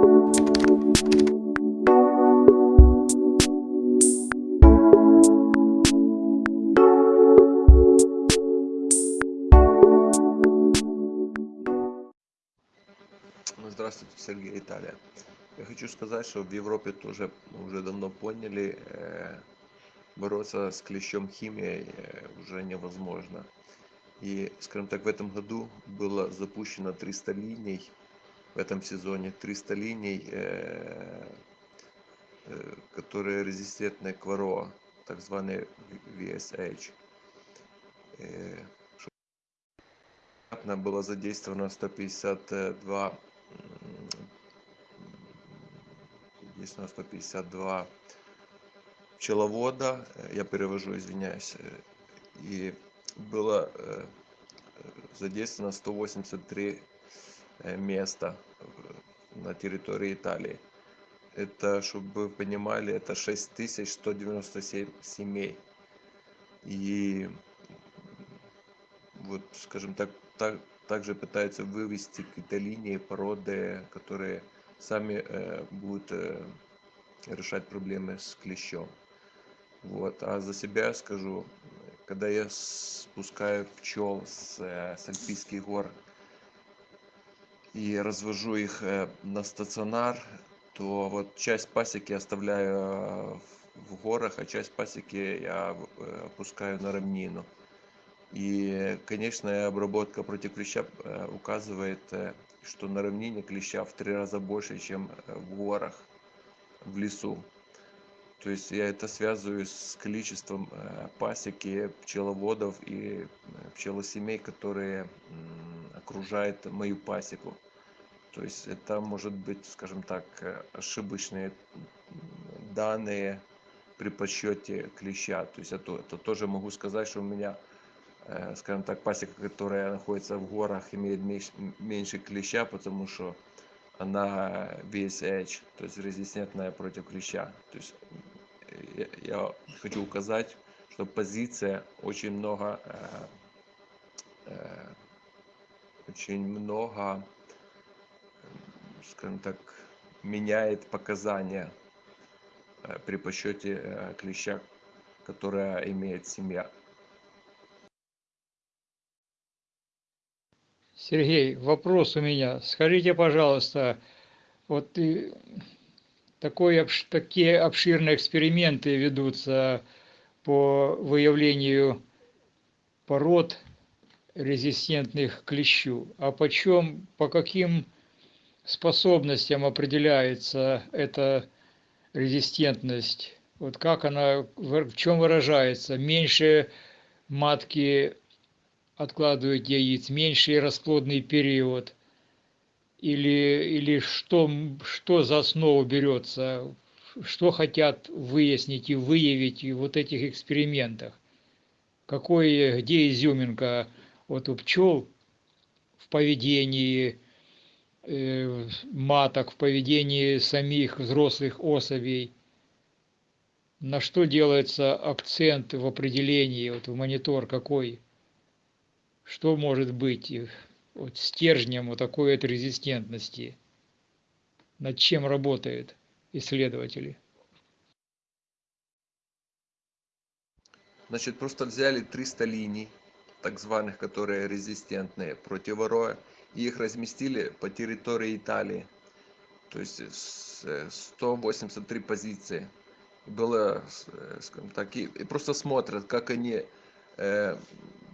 Ну, Здравствуйте, Сергей, Италия. Я хочу сказать, что в Европе тоже уже давно поняли, э, бороться с клещом химией э, уже невозможно. И, скажем так, в этом году было запущено 300 линий в этом сезоне, 300 линий, э, э, которые резистентны к ВРО, так званые VSH. Э, было задействовано 152 м, задействовано 152 пчеловода, я перевожу, извиняюсь, и было задействовано 183 э, места на территории Италии. Это, чтобы вы понимали, это 6197 семей. И вот, скажем так, так, также пытаются вывести какие-то линии, породы, которые сами э, будут э, решать проблемы с клещом. Вот. А за себя скажу, когда я спускаю пчел с, э, с Альпийских гор и развожу их э, на стационар, то вот часть пасеки оставляю э, в горах, а часть пасеки я э, опускаю на равнину. И, конечно, обработка против клеща указывает, что на равнине клеща в три раза больше, чем в горах, в лесу. То есть я это связываю с количеством э, пасеки, пчеловодов и э, пчелосемей, которые окружают мою пасеку. То есть это может быть, скажем так, э, ошибочные данные при подсчете клеща. То есть это, это тоже могу сказать, что у меня, скажем так, пасека, которая находится в горах, имеет меньше, меньше клеща, потому что она VSH, то есть резистентная против клеща. То есть я, хочу указать, что позиция очень много, э, э, очень много, скажем так, меняет показания э, при подсчете э, клеща, которая имеет семья. Сергей, вопрос у меня. Скажите, пожалуйста, вот и такой, такие обширные эксперименты ведутся по выявлению пород резистентных к клещу. А почем, по каким способностям определяется эта резистентность? Вот как она, в чем выражается? Меньше матки откладывают яиц, меньший расплодный период? Или, или что, что за основу берется? Что хотят выяснить и выявить в вот этих экспериментах? Какой, где изюминка вот у пчел в поведении э, маток, в поведении самих взрослых особей? На что делается акцент в определении, вот в монитор какой? Что может быть вот стержнем вот такой вот резистентности? Над чем работают исследователи? Значит, просто взяли 300 линий, так званых, которые резистентные против вороя, и их разместили по территории Италии. То есть с- э, 183 позиции. Было, э, скажем так, и, и просто смотрят, как они, э,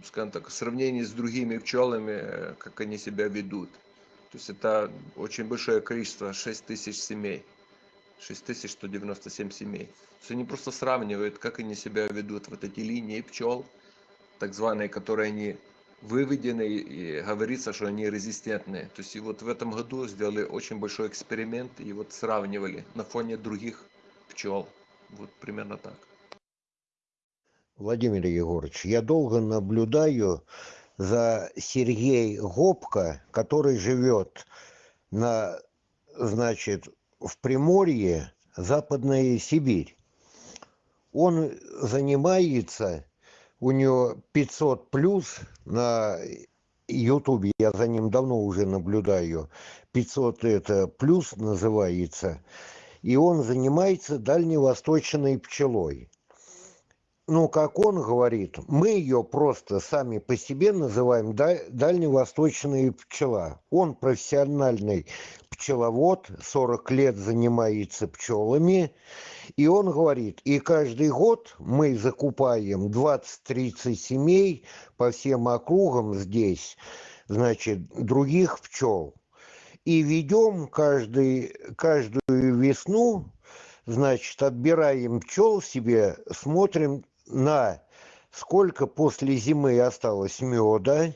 скажем так, в сравнении с другими пчелами, э, как они себя ведут. То есть это очень большое количество, 6 тысяч семей. 6197 семей. То есть они просто сравнивают, как они себя ведут, вот эти линии пчел, так званые, которые они выведены, и говорится, что они резистентные. То есть и вот в этом году сделали очень большой эксперимент, и вот сравнивали на фоне других пчел. Вот примерно так. Владимир Егорович, я долго наблюдаю за Сергей Гопко, который живет на, значит, в Приморье, Западная Сибирь. Он занимается, у него 500 плюс на Ютубе, я за ним давно уже наблюдаю, 500 это плюс называется, и он занимается дальневосточной пчелой. Ну, как он говорит, мы ее просто сами по себе называем дальневосточная пчела. Он профессиональный пчеловод, 40 лет занимается пчелами, и он говорит, и каждый год мы закупаем 20-30 семей по всем округам здесь, значит, других пчел. И ведем каждый, каждую весну, значит, отбираем пчел себе, смотрим на сколько после зимы осталось меда,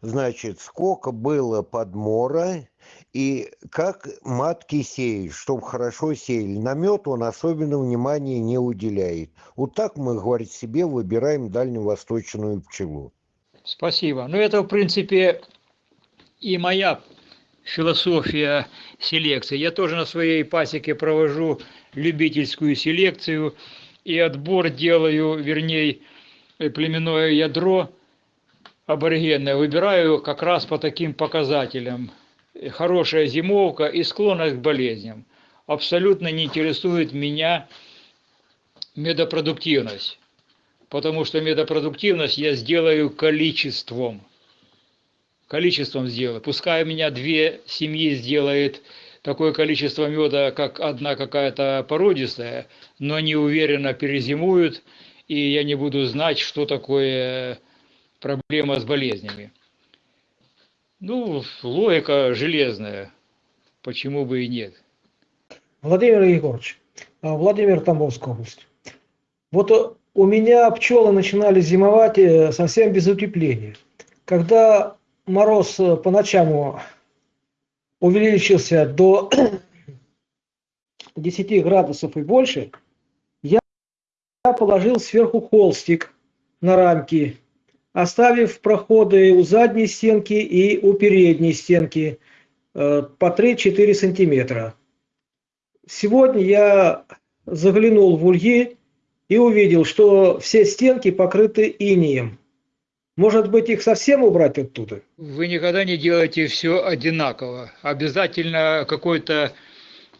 значит, сколько было подмора и как матки сеять, чтобы хорошо сеяли. На мед он особенно внимания не уделяет. Вот так мы, говорит, себе выбираем дальневосточную пчелу. Спасибо. Ну, это, в принципе, и моя философия селекции. Я тоже на своей пасеке провожу любительскую селекцию – и отбор делаю, вернее, э, племенное ядро аборигенное выбираю как раз по таким показателям. Хорошая зимовка и склонность к болезням. Абсолютно не интересует меня медопродуктивность, потому что медопродуктивность я сделаю количеством. Количеством сделаю. Пускай у меня две семьи сделает такое количество меда, как одна какая-то породистая, но они уверенно перезимуют, и я не буду знать, что такое проблема с болезнями. Ну, логика железная, почему бы и нет. Владимир Егорович, а, Владимир Тамбовская область. Вот у меня пчелы начинали зимовать э, совсем без утепления. Когда мороз э, по ночам увеличился до 10 градусов и больше, я положил сверху холстик на рамки, оставив проходы у задней стенки и у передней стенки э, по 3-4 сантиметра. Сегодня я заглянул в ульи и увидел, что все стенки покрыты инеем. Может быть, их совсем убрать оттуда? Вы никогда не делаете все одинаково. Обязательно какое-то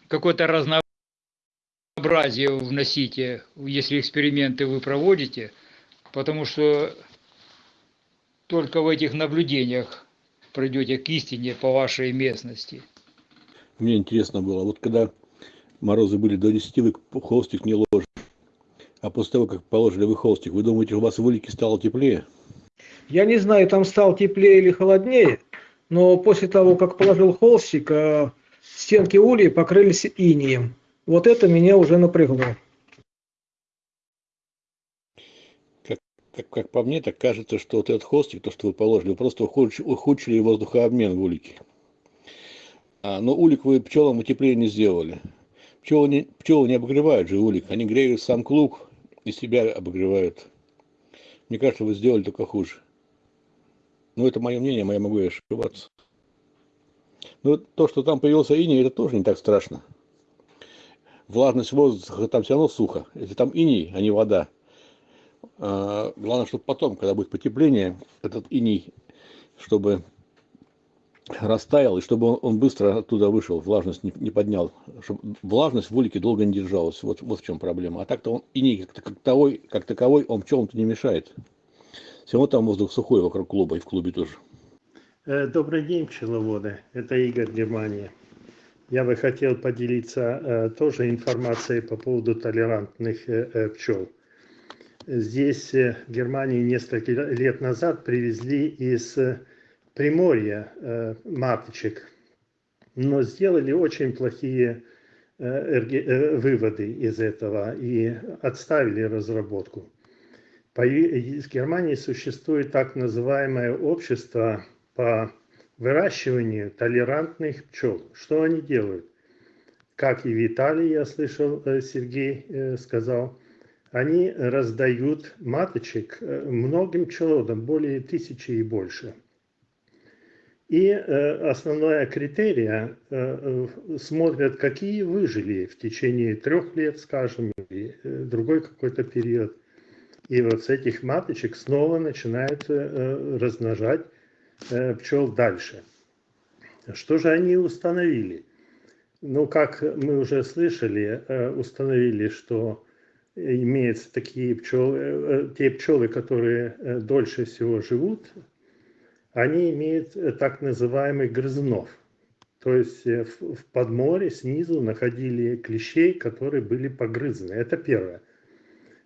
какое разнообразие вносите, если эксперименты вы проводите, потому что только в этих наблюдениях придете к истине по вашей местности. Мне интересно было, вот когда морозы были до 10, вы холстик не ложите. А после того, как положили вы холстик, вы думаете, у вас в улике стало теплее? Я не знаю, там стал теплее или холоднее, но после того, как положил холстик, э, стенки ульи покрылись инием. Вот это меня уже напрягло. Как, как, как по мне, так кажется, что вот этот холстик, то, что вы положили, вы просто ухудшили воздухообмен в улике. А, но улик вы пчелам утепление не сделали. Пчелы не, пчелы не обогревают же улик, они греют сам клуб и себя обогревают. Мне кажется, вы сделали только хуже. Ну, это мое мнение, я могу ошибаться. Ну, то, что там появился иней, это тоже не так страшно. Влажность воздуха, там все равно сухо. Если там иней, а не вода. А, главное, чтобы потом, когда будет потепление, этот иней, чтобы растаял, и чтобы он, он быстро оттуда вышел, влажность не, не поднял. Чтобы влажность в улике долго не держалась. Вот, вот в чем проблема. А так-то он иней как, таковой, как таковой, он пчелам-то не мешает. Все равно там воздух сухой вокруг клуба и в клубе тоже. Э, добрый день, пчеловоды. Это Игорь, Германия. Я бы хотел поделиться э, тоже информацией по поводу толерантных э, пчел. Здесь, в Германии, несколько лет назад привезли из Приморья маточек, но сделали очень плохие выводы из этого и отставили разработку. В Германии существует так называемое общество по выращиванию толерантных пчел. Что они делают? Как и в Италии, я слышал, э, Сергей э, сказал, они раздают маточек э, многим пчеловодам, более тысячи и больше. И основное критерия смотрят, какие выжили в течение трех лет, скажем, или другой какой-то период – и вот с этих маточек снова начинают э, размножать э, пчел дальше. Что же они установили? Ну, как мы уже слышали, э, установили, что имеются такие пчелы, э, те пчелы, которые э, дольше всего живут, они имеют э, так называемых грызунов. То есть э, в подморе снизу находили клещей, которые были погрызены. Это первое.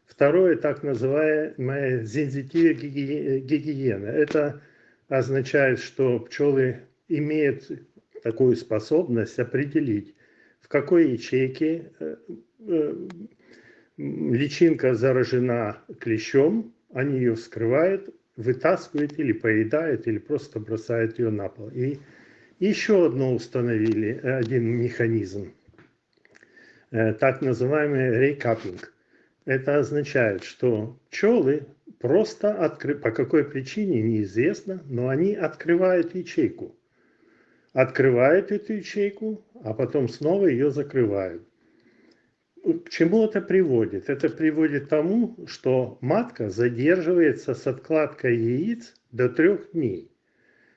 Второе, так называемая сензитивная гиги- гигиена. Это означает, что пчелы имеют такую способность определить, в какой ячейке э, э, личинка заражена клещом, они ее вскрывают, вытаскивают или поедают, или просто бросают ее на пол. И еще одно установили, один механизм, э, так называемый рейкапинг. Это означает, что пчелы просто откры... по какой причине неизвестно, но они открывают ячейку. Открывают эту ячейку, а потом снова ее закрывают. К чему это приводит? Это приводит к тому, что матка задерживается с откладкой яиц до трех дней.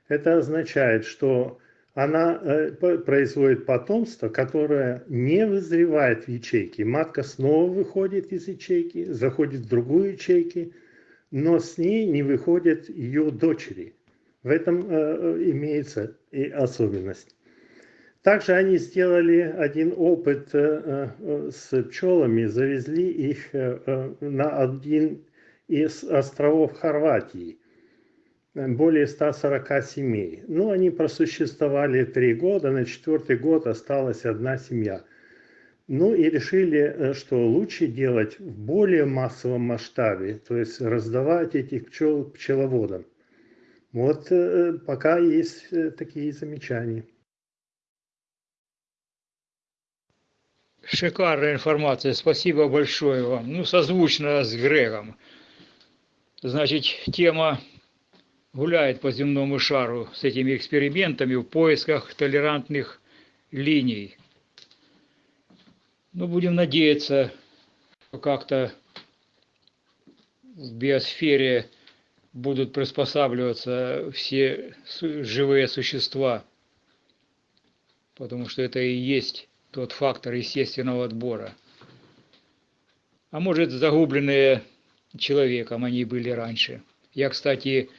Это означает, что она э, производит потомство, которое не вызревает в ячейке. Матка снова выходит из ячейки, заходит в другую ячейку, но с ней не выходят ее дочери. В этом э, э, имеется и особенность. Также они сделали один опыт с пчелами, завезли их на один из островов Хорватии более 140 семей. Ну, они просуществовали три года, на четвертый год осталась одна семья. Ну и решили, э, что лучше делать в более массовом масштабе, то есть раздавать этих пчел пчеловодам. Вот э, пока есть э, такие замечания. Шикарная информация, спасибо большое вам. Ну, созвучно с Грегом. Значит, тема гуляет по земному шару с этими экспериментами в поисках толерантных линий. Ну, будем надеяться, что как-то в биосфере будут приспосабливаться все живые существа, потому что это и есть тот фактор естественного отбора. А может, загубленные человеком они были раньше. Я, кстати,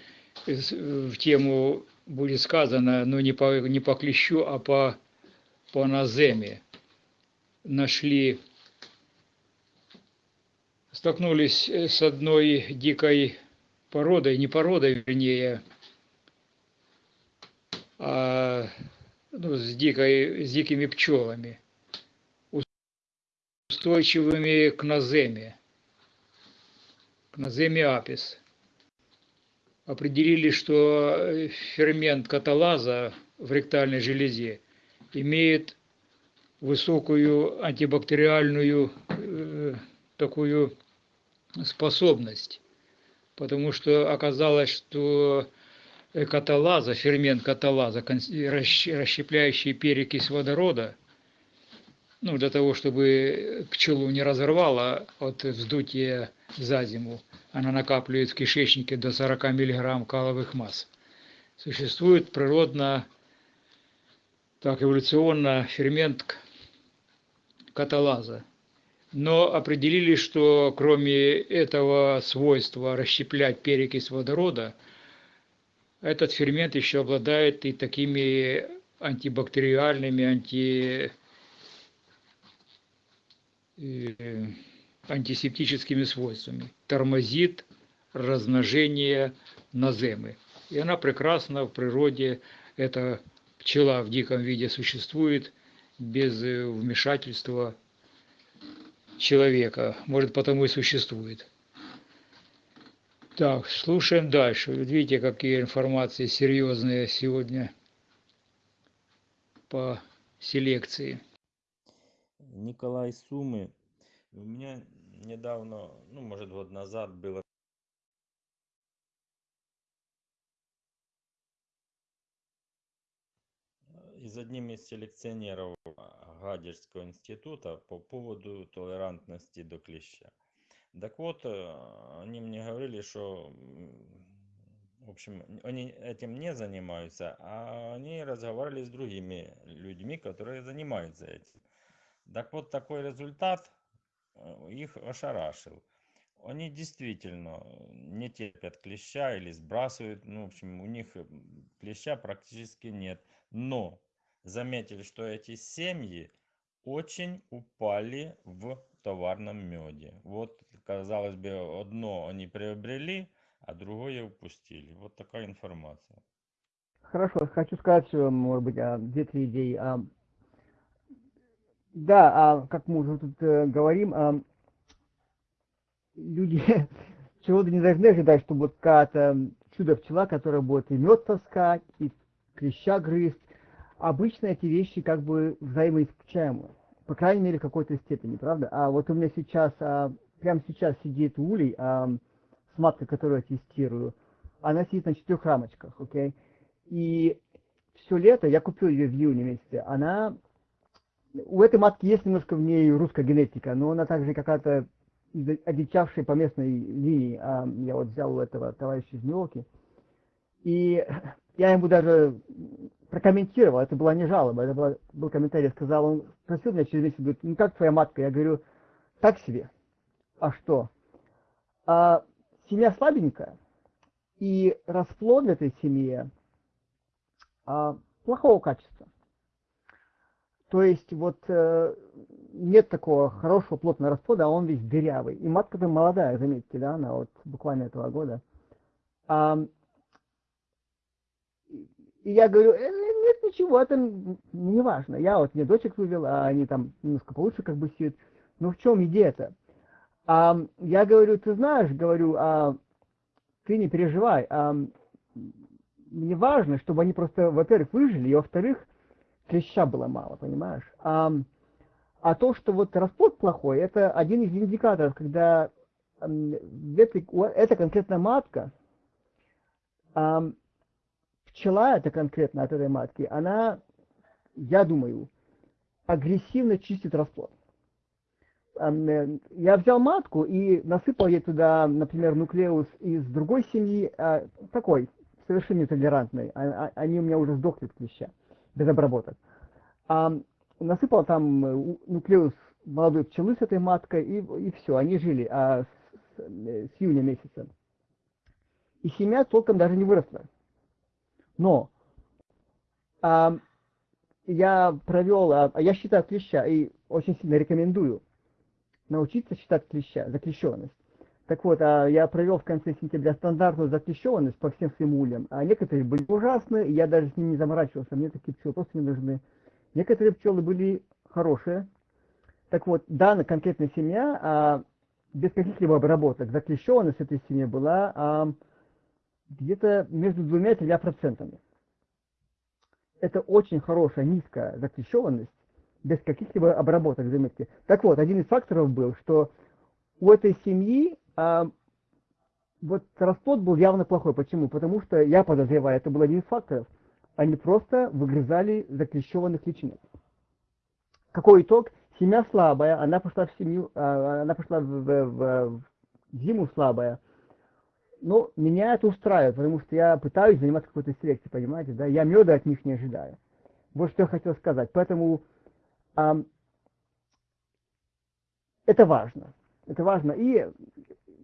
в тему будет сказано, но не по, не по клещу, а по, по наземе. Нашли, столкнулись э, с одной дикой породой, не породой, вернее, а ну, с, дикой, с дикими пчелами, устойчивыми к наземе, к наземе апис. Определили, что э, фермент каталаза в ректальной железе имеет высокую антибактериальную э, такую способность, потому что оказалось, что э, каталаза, фермент каталаза, расщепляющий перекись водорода, ну, для того, чтобы пчелу не разорвало от вздутия за зиму, она накапливает в кишечнике до 40 мг каловых масс. Существует природно, так эволюционно фермент каталаза. Но определили, что кроме этого свойства расщеплять перекись водорода, этот фермент еще обладает и такими антибактериальными, анти, э, антисептическими свойствами. Тормозит размножение наземы. И она прекрасна в природе, эта пчела в диком виде существует без э, вмешательства человека. Может, потому и существует. Так, слушаем дальше. Видите, какие информации серьезные сегодня по селекции. Николай Сумы. У меня недавно, ну, может, год назад было и с одним из селекционеров Гадяжского института по поводу толерантности до клеща. Так вот, э, они мне говорили, что В общем, они этим не занимаются, а они разговаривали с другими людьми, которые занимаются этим. Так вот, такой результат их ошарашил. Они действительно не терпят клеща или сбрасывают, ну, в общем, у них э, клеща практически нет. Но заметили, что эти семьи очень упали в товарном меде. Вот, казалось бы, одно они приобрели, а другое упустили. Вот такая информация. Хорошо, хочу сказать, что, может быть, а, две-три идеи. А, Да, а, как мы уже тут э, говорим, а, люди чего-то не должны ожидать, что вот какая-то чудо-пчела, которая будет и мед таскать, и клеща грызть. Обычно эти вещи как бы взаимоисключаемы, по крайней мере, в какой-то степени, правда? А вот у меня сейчас, а, прямо сейчас сидит улей, а, с маткой, которую я тестирую, она сидит на четырех рамочках, окей? И все лето, я купил ее в июне месяце, она, у этой матки есть немножко в ней русская генетика, но она также какая-то одичавшая по местной линии, а, я вот взял у этого товарища из Нью-Йорка, и я ему даже прокомментировал, это была не жалоба, это была- был комментарий, сказал, он спросил меня через месяц, говорит, ну как твоя матка? Я говорю, так себе. А что? А, семья слабенькая, и расплод этой семье а, плохого качества. То есть вот э, нет такого хорошего плотного расплода, а он весь дырявый. И матка-то молодая, заметьте, да, она вот буквально этого года. А, и я говорю, «Э, нет ничего, это не важно. Я вот мне дочек вывел, а они там немножко получше как бы сидят. Ну в чем идея-то? А, я говорю, ты знаешь, говорю, а, ты не переживай. А, мне важно, чтобы они просто, во-первых, выжили, и во-вторых, клеща было мало, понимаешь? А, а то, что вот расплод плохой, это один из индикаторов, когда эта конкретная матка, ам, пчела эта конкретно от этой матки, она, я думаю, агрессивно чистит расплод. Э, Я взял матку и насыпал ей туда, например, нуклеус из другой семьи, а, такой, совершенно нетолерантный. А- а- Они у меня уже сдохли от клеща, без обработок. А, насыпал там э, нуклеус молодой пчелы с этой маткой, и, и все, они жили а, с, с июня месяца. И семья толком даже не выросла. Но а, я провел, а, я считаю клеща и очень сильно рекомендую научиться считать клеща, заклещенность. Так вот, а я провел в конце сентября стандартную заклещенность по всем своим ульям, а некоторые были ужасные, и я даже с ними не заморачивался, мне такие пчелы просто не нужны. Некоторые пчелы были хорошие. Так вот, данная конкретная семья, а, без каких-либо обработок, заклещенность этой семьи была а, где-то между двумя и тремя процентами. Это очень хорошая, низкая заклещенность, без каких-либо обработок, заметьте. Так вот, один из факторов был, что у этой семьи вот расплод был явно плохой. Почему? Потому что, я подозреваю, это был один из факторов. Они просто выгрызали заклещенных личинок. Какой итог? Семья слабая, она пошла в семью, а, она пошла в, в- в- зиму слабая. Но меня это устраивает, потому что я пытаюсь заниматься какой-то селекцией, понимаете, да? Я меда от них не ожидаю. Вот что я хотел сказать. Поэтому ам, это важно. Это важно. И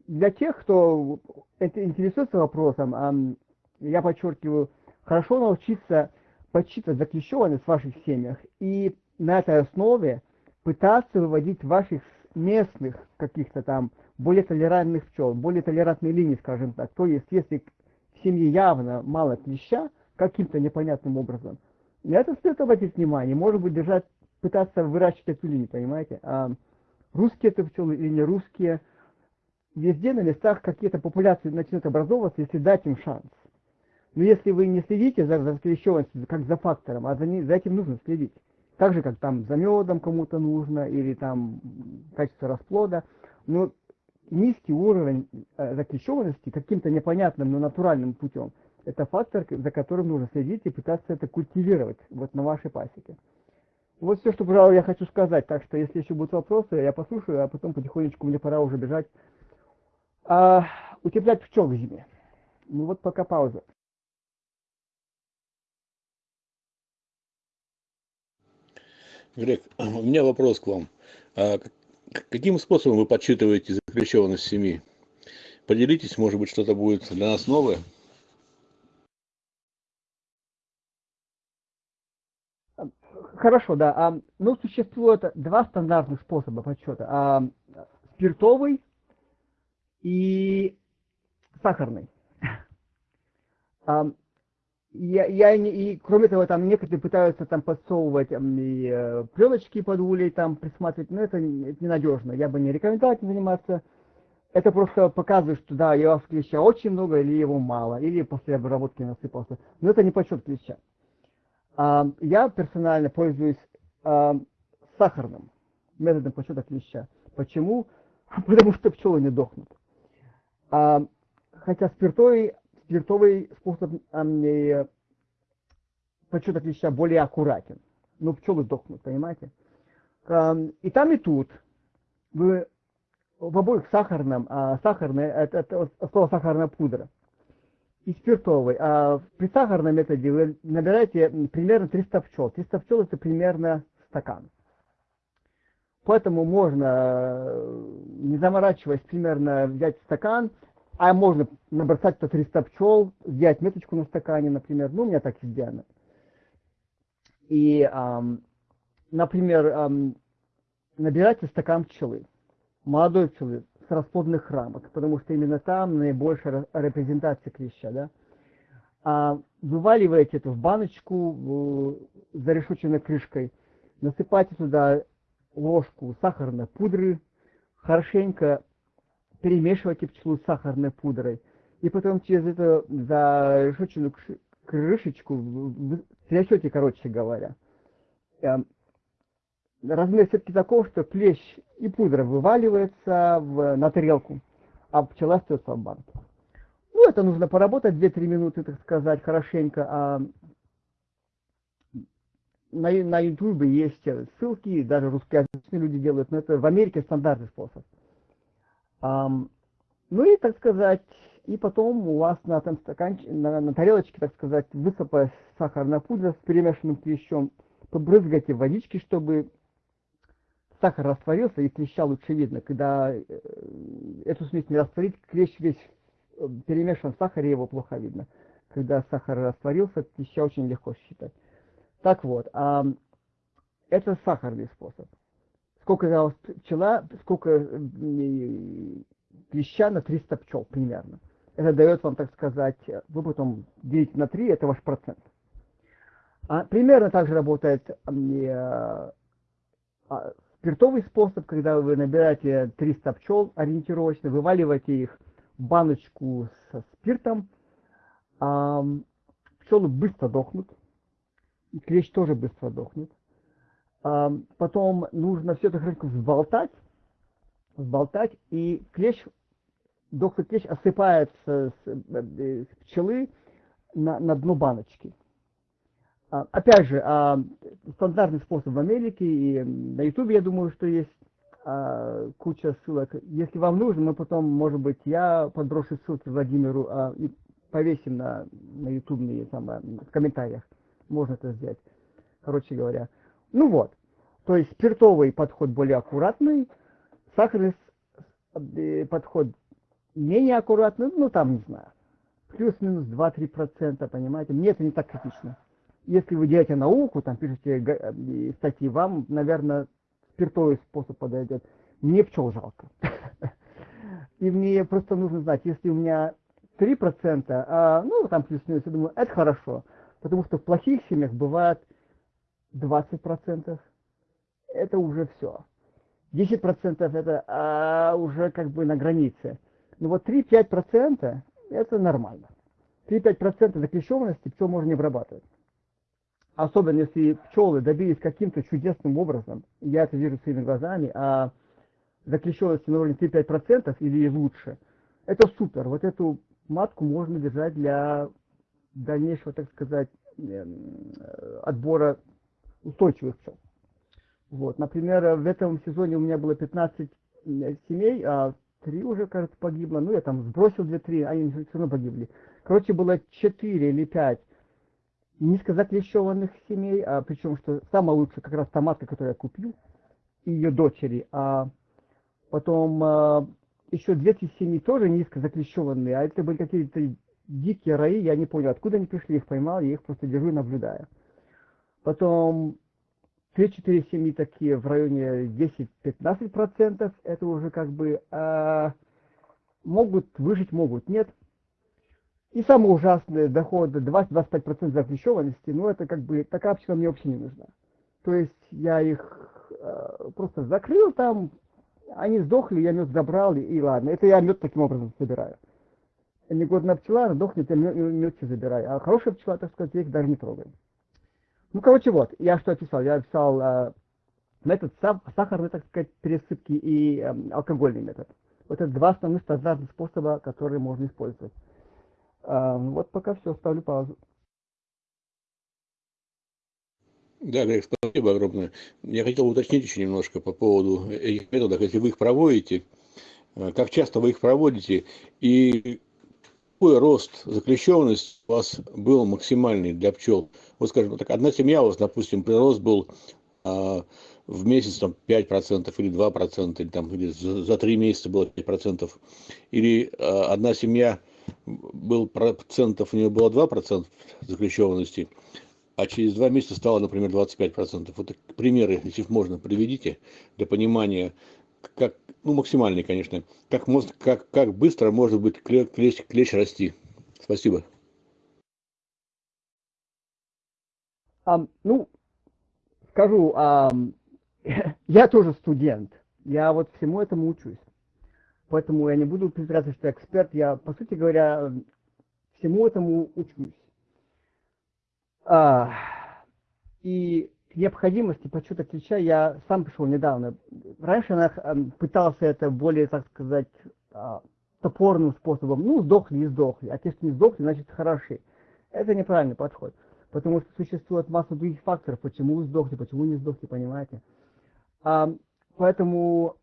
для тех, кто интересуется вопросом, я подчеркиваю, хорошо научиться подсчитывать заклещенность в ваших семьях и на этой основе пытаться выводить ваших местных каких-то там более толерантных пчел, более толерантные линии, скажем так. То есть, если в семье явно мало клеща, каким-то непонятным образом, на это стоит обратить внимание. Может быть, держать, пытаться выращивать эту линию, понимаете? А русские это пчелы или не русские, везде на местах какие-то популяции начнут образовываться, если дать им шанс. Но если вы не следите за заклещенностью, как за фактором, а за, ней- за этим нужно следить. Так же, как там за медом кому-то нужно, или там качество расплода. Но низкий уровень э, заклещенности каким-то непонятным, но натуральным путем, это фактор, за которым нужно следить и пытаться это культивировать вот на вашей пасеке. Вот все, что, пожалуй, я хочу сказать. Так что, если еще будут вопросы, я послушаю, а потом потихонечку мне пора уже бежать. А, утеплять пчел в зиме. Ну вот пока пауза. Грег, у меня вопрос к вам. А каким способом вы подсчитываете заключенность семьи? Поделитесь, может быть, что-то будет для нас новое? Хорошо, да. А, ну, существует два стандартных способа подсчета. А, спиртовый и сахарный. Я, я не, и кроме того, там некоторые пытаются там подсовывать и, э, пленочки под улей, там присматривать, но это, это ненадежно. Я бы не рекомендовал этим заниматься. Это просто показывает, что да, вас клеща очень много или его мало, или после обработки насыпался. Но это не подсчет клеща. А, я персонально пользуюсь а, сахарным методом подсчета клеща. Почему? Потому что пчелы не дохнут. А, хотя спиртовый, спиртовый способ а, подсчета клеща более аккуратен. Но пчелы дохнут, понимаете? А, и там, и тут вы в обоих сахарном, а, сахарное, это, это слово сахарная пудра и спиртовый. А при сахарном методе вы набираете примерно 300 пчел. 300 пчел это примерно стакан. Поэтому можно, не заморачиваясь, примерно взять стакан, а можно набросать по 300 пчел, взять меточку на стакане, например. Ну, у меня так сделано. И, эм, например, эм, набирайте стакан пчелы, молодой пчелы, с расплодных рамок, потому что именно там наибольшая репрезентация клеща, да. А вываливаете это в баночку зарешоченной крышкой, насыпайте туда ложку сахарной пудры, хорошенько перемешивайте пчелу с сахарной пудрой, и потом через эту зарешоченную крышечку трясете, короче говоря эм, размер все-таки таков, что клещ и пудра вываливается в, на тарелку, а пчела остается в банке. Ну, это нужно поработать 2-3 минуты, так сказать, хорошенько. А на, на YouTube есть ссылки, даже русскоязычные люди делают, но это в Америке стандартный способ. А, ну и, так сказать, и потом у вас на, там стаканчик, на, на тарелочке, так сказать, высыпая сахарная пудра с перемешанным клещом, побрызгайте водички, чтобы сахар растворился и клеща лучше видно. Когда э, эту смесь не растворить, клещ весь э, перемешан в сахаре, его плохо видно. Когда сахар растворился, клеща очень легко считать. Так вот, а, это сахарный способ. Сколько пчела, сколько э, клеща на 300 пчел примерно. Это дает вам, так сказать, вы потом делите на 3, это ваш процент. А, примерно так же работает а, спиртовый способ, когда вы набираете 300 пчел ориентировочно, вываливаете их в баночку со спиртом, а, пчелы быстро дохнут, клещ тоже быстро дохнет. А, потом нужно все это хорошо взболтать, взболтать, и клещ, доктор клещ осыпается с, э, с пчелы на, на дно баночки. А, опять же, а, стандартный способ в Америке и на YouTube, я думаю, что есть а, куча ссылок. Если вам нужно, мы потом, может быть, я подброшу ссылки Владимиру и повесим на, на YouTube там, в комментариях. Можно это сделать. Короче говоря. Ну вот. То есть спиртовый подход более аккуратный, сахарный э, подход менее аккуратный, ну там не знаю. Плюс-минус 2-3%, понимаете? Мне это не так критично если вы делаете науку, там пишете э, статьи, вам, наверное, спиртовый способ подойдет. Мне пчел жалко. И мне просто нужно знать, если у меня 3%, а, ну, там плюс-минус, я думаю, это хорошо. Потому что в плохих семьях бывает 20%. Это уже все. 10% это а, уже как бы на границе. Но вот 3-5% это нормально. 3-5% заклещенности пчел можно не обрабатывать особенно если пчелы добились каким-то чудесным образом, я это вижу своими глазами, а заключенности на уровне 3-5% или лучше, это супер. Вот эту матку можно держать для дальнейшего, так сказать, эм, отбора устойчивых пчел. Вот, например, в этом сезоне у меня было 15 семей, а три уже, кажется, погибло. Ну, я там сбросил 2-3, они все равно погибли. короче, было 4 или 5 низкозаклещенных семей, а, причем, что самое лучшее, как раз томатка, которую я купил, и ее дочери, а потом а, еще две семьи тоже низкозаклещенные, а это были какие-то дикие раи, я не понял, откуда они пришли, их поймал, я их просто держу и наблюдаю. Потом 3-4 семьи такие в районе 10-15%, это уже как бы э, могут выжить, могут, нет. И самое ужасное, доходы 20-25% запрещенности, ну это как бы, такая пчела мне вообще не нужна. То есть я их э, просто закрыл там, они сдохли, я мед забрал, и, и ладно. Это я мед таким образом собираю. Негодная пчела, она дохнет, я мед, мед все забираю. А хорошая пчела, так сказать, их даже не трогаю. Ну, короче, вот, я что описал? Я описал э, метод сахарной, так сказать, пересыпки и э, алкогольный метод. Вот это два основных стандартных способа, которые можно использовать. Э, вот пока все, ставлю паузу. Да, Грег, спасибо огромное. Я хотел уточнить еще немножко по поводу этих методов. Если вы их проводите, э, как часто вы их проводите и какой рост заклещенности у вас был максимальный для пчел? Вот скажем так, одна семья у вас, допустим, прирост был а, в месяц там 5% или 2%, или, там, или за, за 3 месяца было 5%, или а, одна семья был процентов, у нее было 2% заключенности, а через 2 месяца стало, например, 25%. Вот примеры, если можно, приведите для понимания, как, ну, максимальный, конечно, как, может, как, как быстро может быть клещ, клещ расти. Спасибо. А, ну, скажу, а, я тоже студент, я вот всему этому учусь. Поэтому я не буду притворяться, что эксперт, я, по сути говоря, всему этому учусь. А, и необходимости подсчета ключа я сам пришел недавно. Раньше я эм, пытался это более, так сказать, а, топорным способом. Ну, сдохли и сдохли. А те, что не сдохли, значит, хороши. Это неправильный подход. Потому что существует масса других факторов, почему вы сдохли, почему не сдохли, понимаете. А, поэтому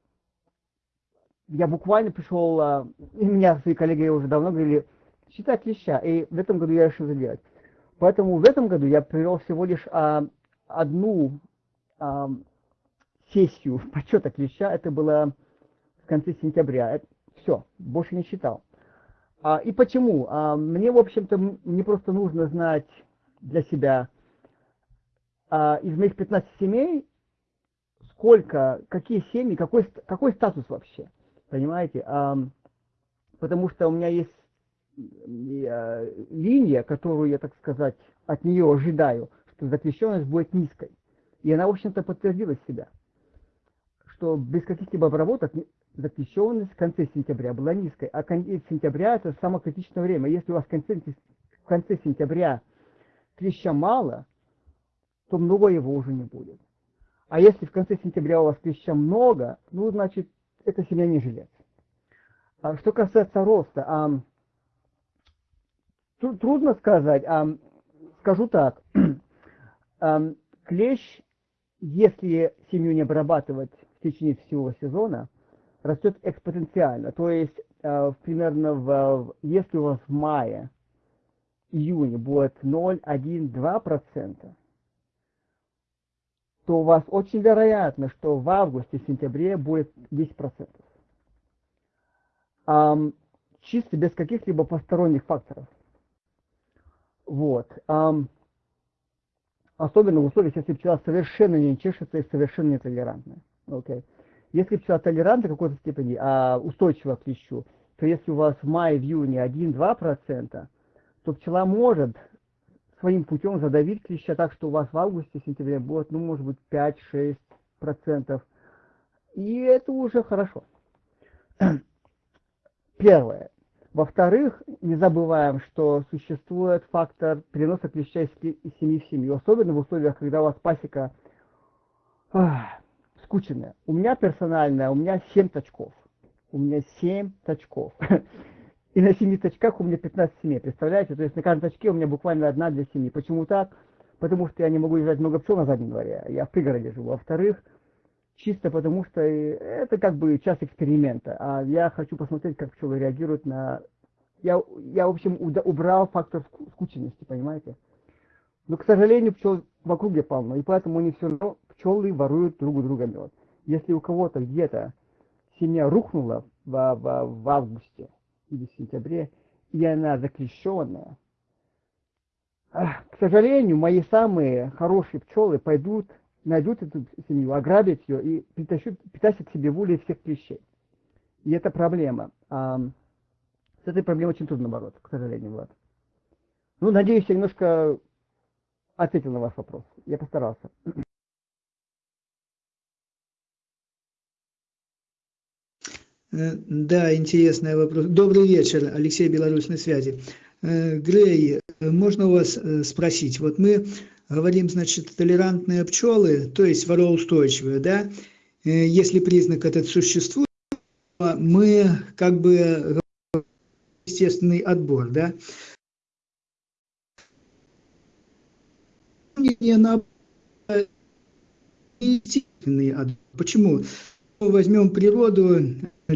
я буквально пришел, а, и меня свои коллеги уже давно говорили, считать леща. И в этом году я решил сделать. Поэтому в этом году я привел всего лишь а, одну а, сессию подсчета клеща, это было в конце сентября. Это, все, больше не считал. А, и почему? А, мне, в общем-то, не просто нужно знать для себя а, из моих 15 семей, сколько, какие семьи, какой, какой статус вообще. Понимаете? А, потому что у меня есть а, линия, которую я, так сказать, от нее ожидаю что запрещенность будет низкой. И она, в общем-то, подтвердила себя, что без каких-либо обработок запрещенность в конце сентября была низкой, а конец сентября это самое критичное время. Если у вас в конце, в конце сентября клеща мало, то много его уже не будет. А если в конце сентября у вас клеща много, ну, значит, это семья не жилец. А что касается роста, а, трудно сказать, а, скажу так, клещ, если семью не обрабатывать в течение всего сезона, растет экспоненциально. То есть э, примерно в, если у вас в мае, июне будет 0, 1, 2 процента, то у вас очень вероятно, что в августе, сентябре будет 10 процентов. Um, чисто без каких-либо посторонних факторов. Вот. Um, особенно в условиях, если пчела совершенно не чешется и совершенно нетолерантна. Okay. Если пчела толерантна в какой-то степени, а устойчива к клещу, то если у вас в мае, в июне 1-2%, то пчела может своим путем задавить клеща так, что у вас в августе, сентябре будет, ну, может быть, 5-6%. И это уже хорошо. Первое. Во-вторых, не забываем, что существует фактор переноса клеща из семьи в семью, особенно в условиях, когда у вас пасека ах, скученная. У меня персонально, у меня 7 точков. У меня 7 точков. И на 7 точках у меня 15 семей, представляете? То есть на каждом точке у меня буквально одна для семьи. Почему так? Потому что я не могу держать много пчел на заднем дворе, я в пригороде живу. Во-вторых, чисто потому что это как бы часть эксперимента. А я хочу посмотреть, как пчелы реагируют на я, я в общем, убрал фактор скученности, понимаете? Но, к сожалению, пчел в округе полно, и поэтому они все равно, пчелы воруют друг у друга мед. Если у кого-то где-то семья рухнула в, в, в августе или в сентябре, и она заклещенная, к сожалению, мои самые хорошие пчелы пойдут, найдут эту семью, ограбят ее и притащат, притащат себе в улей всех клещей. И это проблема. А, с этой проблемой очень трудно бороться, к сожалению, Влад. Ну, надеюсь, я немножко ответил на ваш вопрос. Я постарался. Э, да, интересный вопрос. Добрый вечер, Алексей Беларусь на связи. Э, Грей, можно у вас э, спросить? Вот мы говорим, значит, толерантные пчелы, то есть вороустойчивые, да? Если признак этот существует, мы как бы естественный отбор, да? На естественный. Почему? Возьмем природу,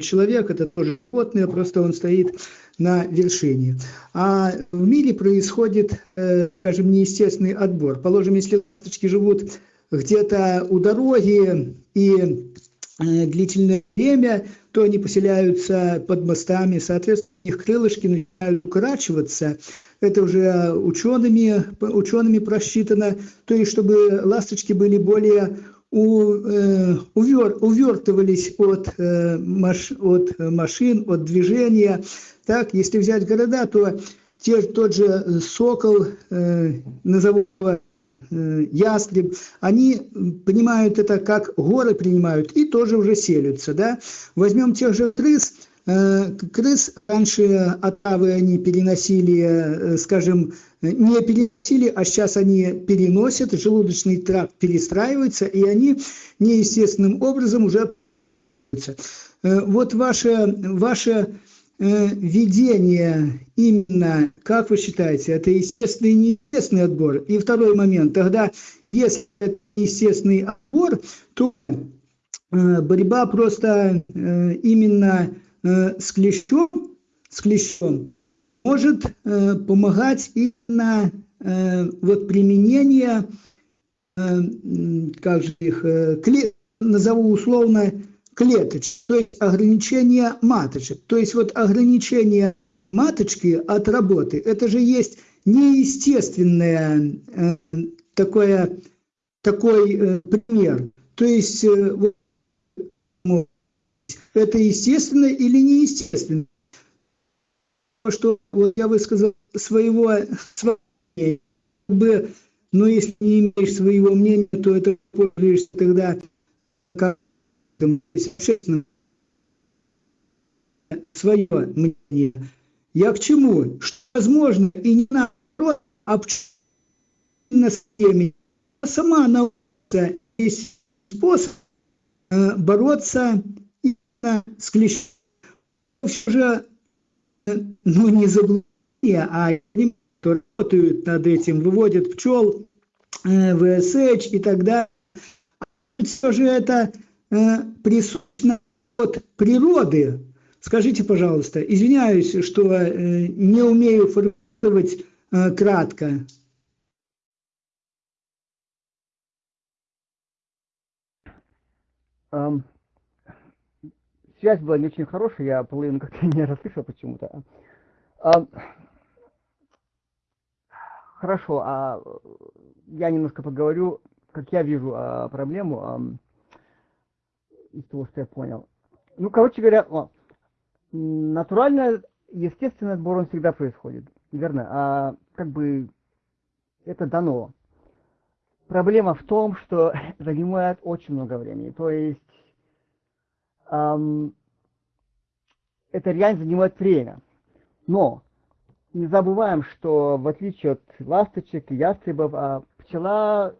человек это тоже животное, просто он стоит на вершине. А в мире происходит, э, скажем, неестественный отбор. Положим, если ласточки живут где-то у дороги и э, длительное время, то они поселяются под мостами, соответственно, их крылышки начинают укорачиваться. Это уже учеными, учеными просчитано, то есть чтобы ласточки были более э, увер, увертывались от, э, от машин, от движения. Так, если взять города, то те, тот же сокол, э, назову э, ястреб, они понимают это как горы принимают и тоже уже селятся. Да? Возьмем тех же крыс, крыс раньше отравы они переносили, скажем, не переносили, а сейчас они переносят, желудочный тракт перестраивается, и они неестественным образом уже э, вот ваше, ваше видение именно, как вы считаете, это естественный и неестественный отбор? И второй момент, тогда, если это естественный отбор, то борьба просто именно э, с клещом, с клещом может э, помогать именно э, вот применение, э, как же их, э, кле, назову условно, клеточек, то есть ограничение маточек. То есть вот ограничение маточки от работы, это же есть неестественное э, такое, такой э, пример. То есть э, это естественно или неестественно. Что вот я высказал своего, своего бы, но если не имеешь своего мнения, то это пользуешься тогда как свое мнение. Я к чему? Что возможно и не наоборот, а на теме. Сама наука есть способ э, бороться с клещом все же ну, не заблуждение, а кто работают над этим, выводят пчел, э, ВСХ и так далее. Все же это э, присутствует от природы. Скажите, пожалуйста, извиняюсь, что э, не умею формулировать э, кратко. Um, связь была не очень хорошая, я половину как-то не расслышал почему-то. А, хорошо, а я немножко поговорю, как я вижу а, проблему а, из того, что я понял. Ну, короче говоря, о, натурально, естественно, отбор он всегда происходит, верно? А как бы это дано. Проблема в том, что занимает очень много времени. То есть эм, это реально занимает время. Но не забываем, что в отличие от ласточек и ястребов, а пчела,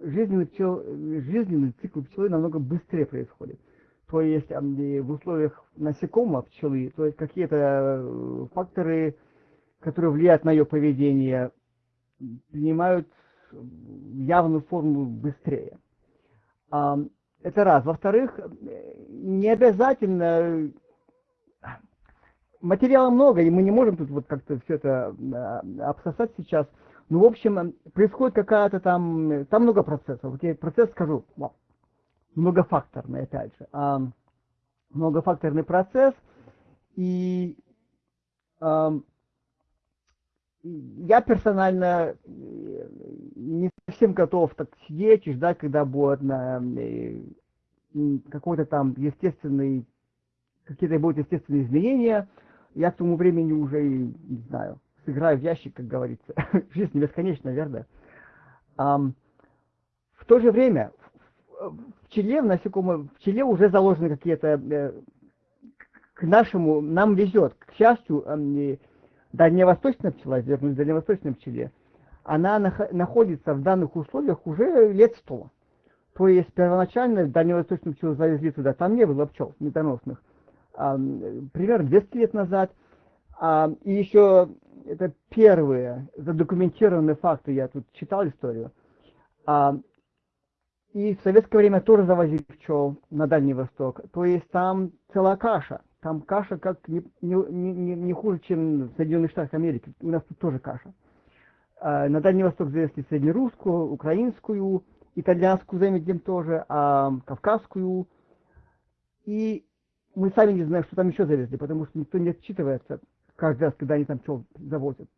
жизненный, пчел, жизненный цикл пчелы намного быстрее происходит. То есть в условиях насекомого пчелы, то есть какие-то э, факторы, которые влияют на ее поведение, принимают явную форму быстрее. Это раз. Во-вторых, не обязательно материала много, и мы не можем тут вот как-то все это э, обсосать сейчас. Ну, в общем, происходит какая-то там, там много процессов. Вот я процесс скажу, многофакторный, опять же. А, многофакторный процесс, и а, я персонально э, не совсем готов так сидеть и ждать, когда будет на э, какой-то там естественный, какие-то будут естественные изменения. Я к тому времени уже, не знаю, сыграю в ящик, как говорится. Жизнь не бесконечна, верно? В то же время в пчеле, в насекомом, в пчеле уже заложены какие-то, э, к нашему, нам везет, к счастью, э, дальневосточная пчела, вернусь к дальневосточной пчеле, она нах- находится в данных условиях уже лет сто. То есть первоначально дальневосточную пчелу завезли туда, там не было пчел медоносных, а, примерно 200 лет назад. А, и еще это первые задокументированные факты, я тут читал историю. А, и в советское время тоже завозили пчел на Дальний Восток. То есть там целая каша. Там каша как не, не, не, не хуже, чем в Соединенных Штатах Америки. У нас тут тоже каша. А, на Дальний Восток завезли среднерусскую, украинскую, итальянскую заметим тоже, а кавказскую. И мы сами не знаем, что там еще завезли, потому что никто не отчитывается каждый раз, когда они там пчел завозят.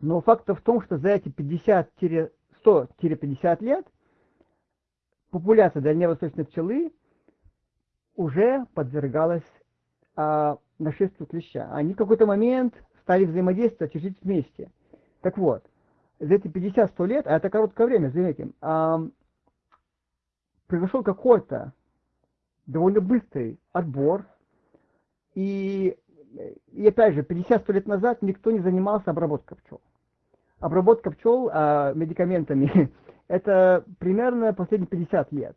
Но факт в том, что за эти 50-100-50 лет популяция дальневосточной пчелы уже подвергалась а, нашествию клеща. Они в какой-то момент стали взаимодействовать жить вместе. Так вот, за эти 50-100 лет, а это короткое время, заметим, а, произошел какой-то довольно быстрый отбор, и, и опять же, 50-100 лет назад никто не занимался обработкой пчел. Обработка пчел а, медикаментами это примерно последние 50 лет.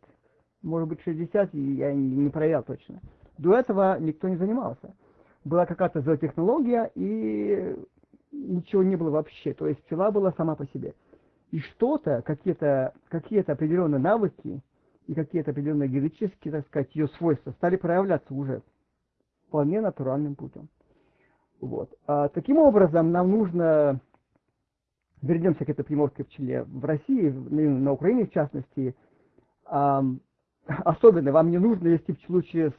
Может быть 60, я не проверял точно. До этого никто не занимался. Была какая-то зоотехнология, и ничего не было вообще. То есть пчела была сама по себе. И что-то, какие-то какие определенные навыки и какие-то определенные генетические, так сказать, ее свойства стали проявляться уже вполне натуральным путем. Вот. А, таким образом, нам нужно вернемся к этой приморской пчеле. В России, на Украине в частности, особенно вам не нужно вести пчелу через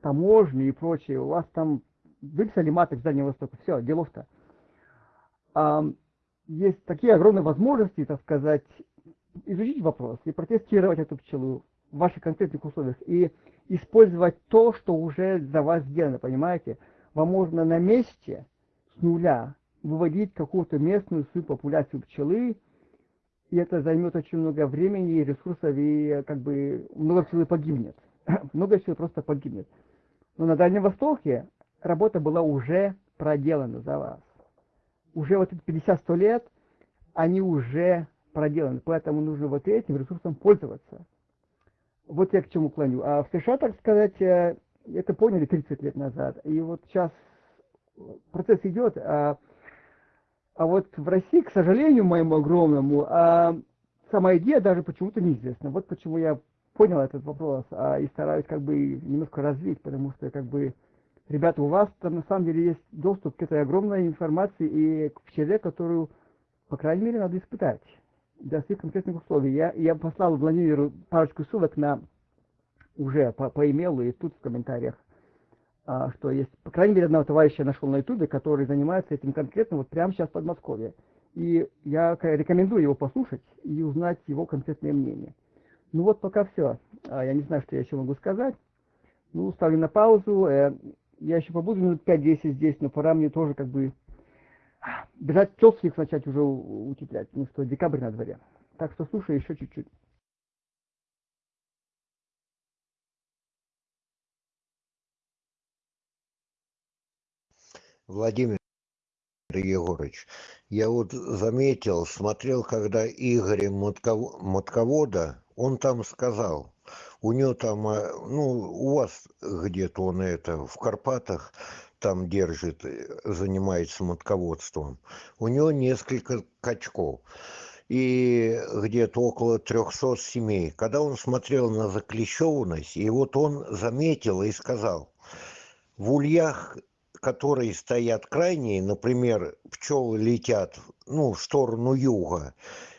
таможню и прочее. У вас там выписали маток с Дальнего Востока. Все, делов-то. Есть такие огромные возможности, так сказать, изучить вопрос и протестировать эту пчелу в ваших конкретных условиях и использовать то, что уже за вас сделано, понимаете? Вам можно на месте с нуля выводить какую-то местную свою популяцию пчелы, и это займет очень много времени и ресурсов, и как бы много пчелы погибнет. много пчелы просто погибнет. Но на Дальнем Востоке работа была уже проделана за вас. Уже вот эти 50-100 лет, они уже проделаны, поэтому нужно вот этим ресурсом пользоваться. Вот я к чему клоню. А в США, так сказать, э, это поняли 30 лет назад. И вот сейчас процесс идет, а а вот в России, к сожалению, моему огромному, а, сама идея даже почему-то неизвестна. Вот почему я понял этот вопрос а, и стараюсь как бы немножко развить, потому что как бы, ребята, у вас там на самом деле есть доступ к этой огромной информации и к пчеле, которую, по крайней мере, надо испытать для своих конкретных условий. Я, я послал Владимиру парочку ссылок на уже по, по имейлу и тут в комментариях что есть, по крайней мере, одного товарища я нашел на ютубе, который занимается этим конкретно вот прямо сейчас в Подмосковье. И я рекомендую его послушать и узнать его конкретное мнение. Ну вот пока все. А, я не знаю, что я еще могу сказать. Ну, ставлю на паузу. Э, я еще побуду минут 5-10 здесь, но пора мне тоже как бы бежать пчел своих начать уже утеплять. Ну что, декабрь на дворе. Так что слушай еще чуть-чуть. Владимир Егорович, я вот заметил, смотрел, когда Игоря Мотково- Мотковода, он там сказал, у него там, э, ну, у вас где-то он это, в Карпатах, там держит, э, занимается мотководством. У него несколько качков и где-то около 300 семей. Когда он смотрел на заклещенность, и вот он заметил и сказал, в ульях, которые стоят крайние, например, пчелы летят ну, в сторону юга,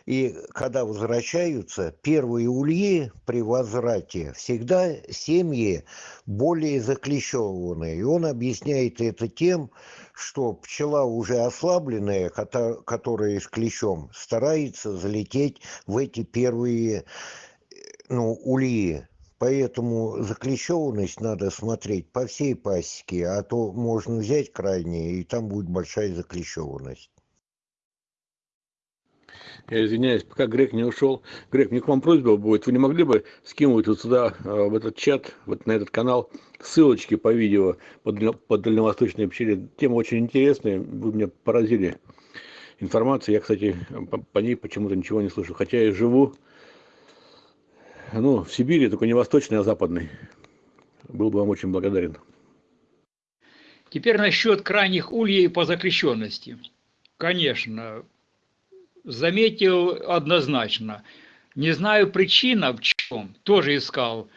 и когда возвращаются, первые ульи при возврате всегда семьи более заклещенные. И он объясняет это тем, что пчела уже ослабленная, которая с клещом, старается залететь в эти первые ну, ульи. Поэтому заклещенность надо смотреть по всей пасеке, а то можно взять крайние, и там будет большая заклещенность. Я извиняюсь, пока Грег не ушел. Грег, мне к вам просьба будет. Вы не могли бы скинуть вот сюда, э, в этот чат, вот на этот канал, ссылочки по видео по, по дальневосточной пчеле. Тема очень интересная. Вы меня поразили информацией. Я, кстати, по, по ней почему-то ничего не слышу. Хотя я живу ну, в Сибири, только не восточной, а западной. Был бы вам очень благодарен. Теперь насчет крайних ульей по закрещенности. Конечно, заметил однозначно. Не знаю причина в чем, тоже искал,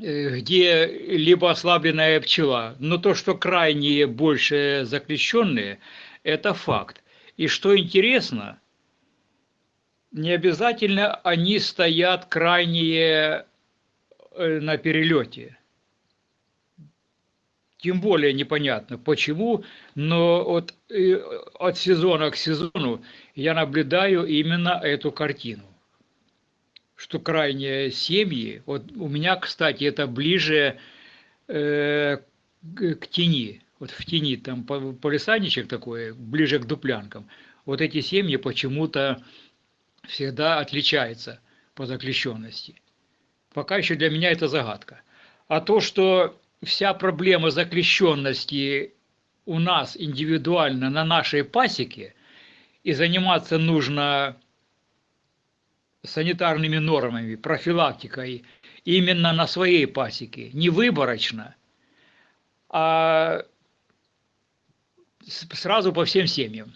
э, где либо ослабленная пчела, но то, что крайние больше заключенные, это факт. И что интересно, не обязательно они стоят крайние э, на перелете. Тем более непонятно почему, но от, э, от сезона к сезону я наблюдаю именно эту картину. Что крайние семьи, вот у меня, кстати, это ближе э, к тени, вот в тени, там полисадничек такой, ближе к дуплянкам. Вот эти семьи почему-то всегда отличаются по заключенности. Пока еще для меня это загадка. А то, что вся проблема заключенности у нас индивидуально на нашей пасеке, и заниматься нужно санитарными нормами, профилактикой именно на своей пасеке, не выборочно, а сразу по всем семьям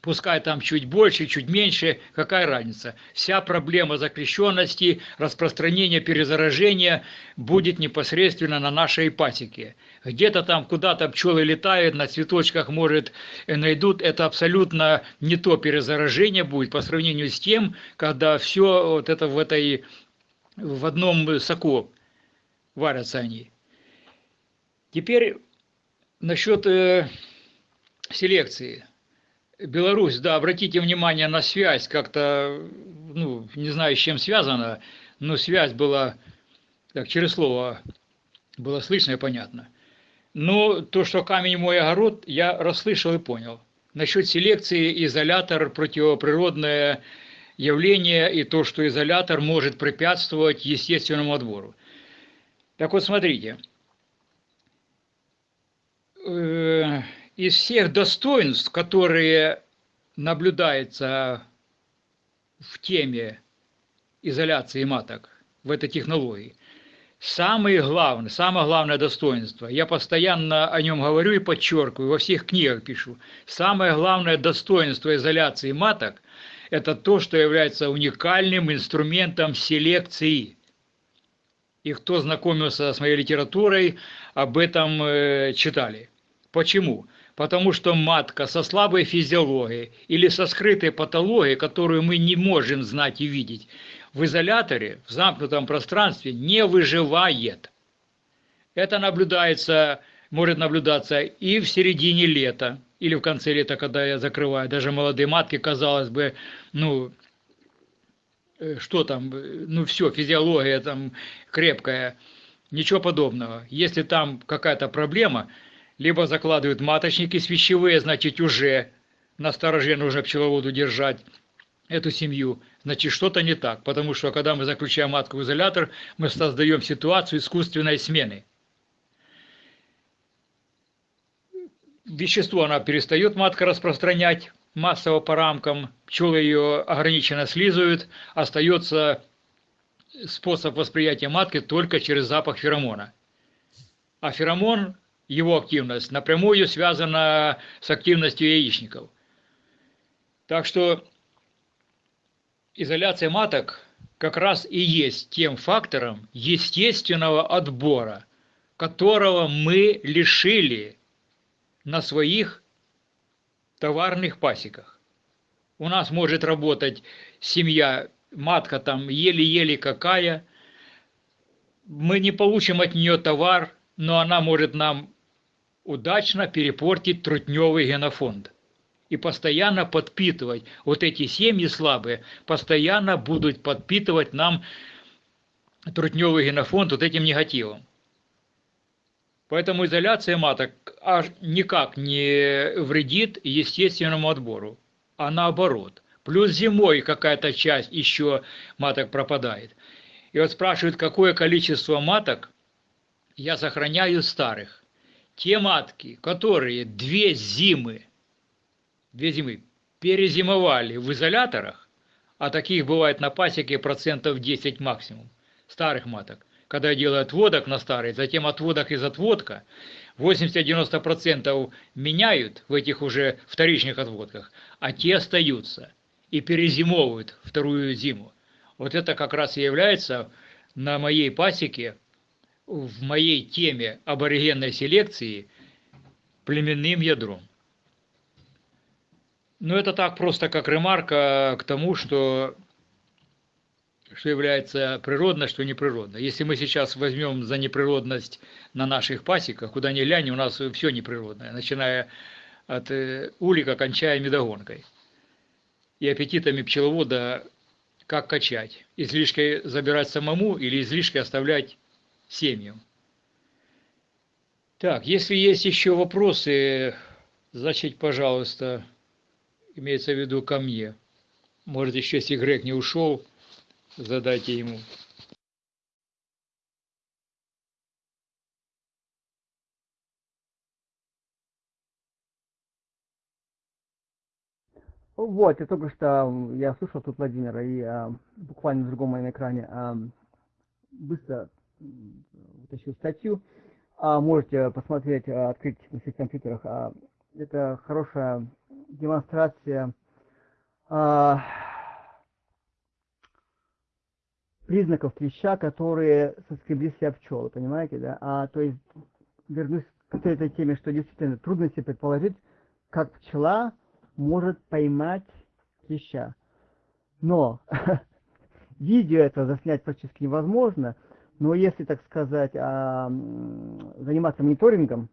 пускай там чуть больше, чуть меньше, какая разница. Вся проблема закрещенности, распространения перезаражения будет непосредственно на нашей пасеке. Где-то там куда-то пчелы летают, на цветочках, может, найдут. Это абсолютно не то перезаражение будет по сравнению с тем, когда все вот это в этой в одном соку варятся они. Теперь насчет э, селекции. Беларусь, да, обратите внимание на связь, как-то, ну, не знаю, с чем связано, но связь была, так, через слово было слышно и понятно. Но то, что камень мой огород, я расслышал и понял. Насчет селекции изолятор – противоприродное явление, и то, что изолятор может препятствовать естественному отбору. Так вот, смотрите, э, из всех достоинств, которые наблюдаются в теме изоляции маток, в этой технологии, самое главное, самое главное достоинство, я постоянно о нем говорю и подчеркиваю, во всех книгах пишу, самое главное достоинство изоляции маток – это то, что является уникальным инструментом селекции. И кто знакомился с моей литературой, об этом э, читали. Почему? Потому что матка со слабой физиологией или со скрытой патологией, которую мы не можем знать и видеть, в изоляторе, в замкнутом пространстве не выживает. Это наблюдается, может наблюдаться и в середине лета, или в конце лета, когда я закрываю. Даже молодые матки, казалось бы, ну, э, что там, ну все, физиология там крепкая, ничего подобного. Если там какая-то проблема – либо закладывают маточники свящевые, значит уже на стороже нужно пчеловоду держать эту семью, значит что-то не так, потому что когда мы заключаем матку в изолятор, мы создаем ситуацию искусственной смены. Вещество она перестает матка распространять массово по рамкам, пчелы ее ограниченно слизывают, остается способ восприятия матки только через запах феромона. А феромон его активность напрямую связана с активностью яичников. Так что изоляция маток как раз и есть тем фактором естественного отбора, которого мы лишили на своих товарных пасеках. У нас может работать семья, матка там еле-еле какая, мы не получим от нее товар, но она может нам удачно перепортить трутневый генофонд и постоянно подпитывать. Вот эти семьи слабые постоянно будут подпитывать нам трутневый генофонд вот этим негативом. Поэтому изоляция маток никак не вредит естественному отбору, а наоборот. Плюс зимой какая-то часть еще маток пропадает. И вот спрашивают, какое количество маток я сохраняю старых. Те матки, которые две зимы, две зимы перезимовали в изоляторах, а таких бывает на пасеке процентов 10 максимум, старых маток, когда делают отводок на старый, затем отводок из отводка, 80-90% меняют в этих уже вторичных отводках, а те остаются и перезимовывают вторую зиму. Вот это как раз и является на моей пасеке, в моей теме аборигенной селекции, племенным ядром. Но это так просто как ремарка к тому, что что является природно, что неприродно. Если мы сейчас возьмем за неприродность на наших пасеках, куда ни глянь, у нас все неприродное, начиная от э, улика, кончая медогонкой. И аппетитами пчеловода как качать. Излишки забирать самому или излишки оставлять семьям. Так, если есть еще вопросы, значит, пожалуйста, имеется в виду ко мне. Может, еще если Грег не ушел, задайте ему. Вот, я только что, я слушал тут Владимира, и а, буквально на другом моем экране а, быстро вытащил статью. А, можете посмотреть, а, открыть на своих компьютерах. А, это хорошая демонстрация а, признаков клеща, которые соскребли себя пчелы, понимаете, да? А, то есть, вернусь к этой теме, что действительно трудно себе предположить, как пчела может поймать клеща. Но видео это заснять практически невозможно, но если, так сказать, а, заниматься мониторингом,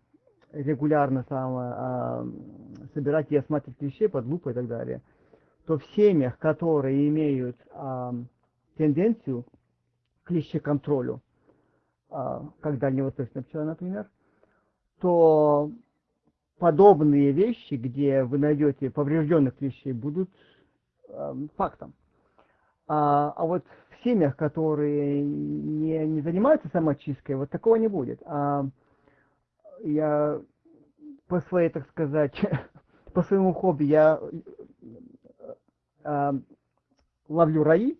регулярно сам, а, собирать и осматривать клещей под лупой и так далее, то в семьях, которые имеют а, тенденцию к клещеконтролю, как дальневосточная пчела, например, то подобные вещи, где вы найдете поврежденных клещей, будут э, фактом. А, а вот в семьях, которые не, не занимаются самочисткой, вот такого не будет. А я по своей, так сказать, по своему хобби я а, ловлю раи,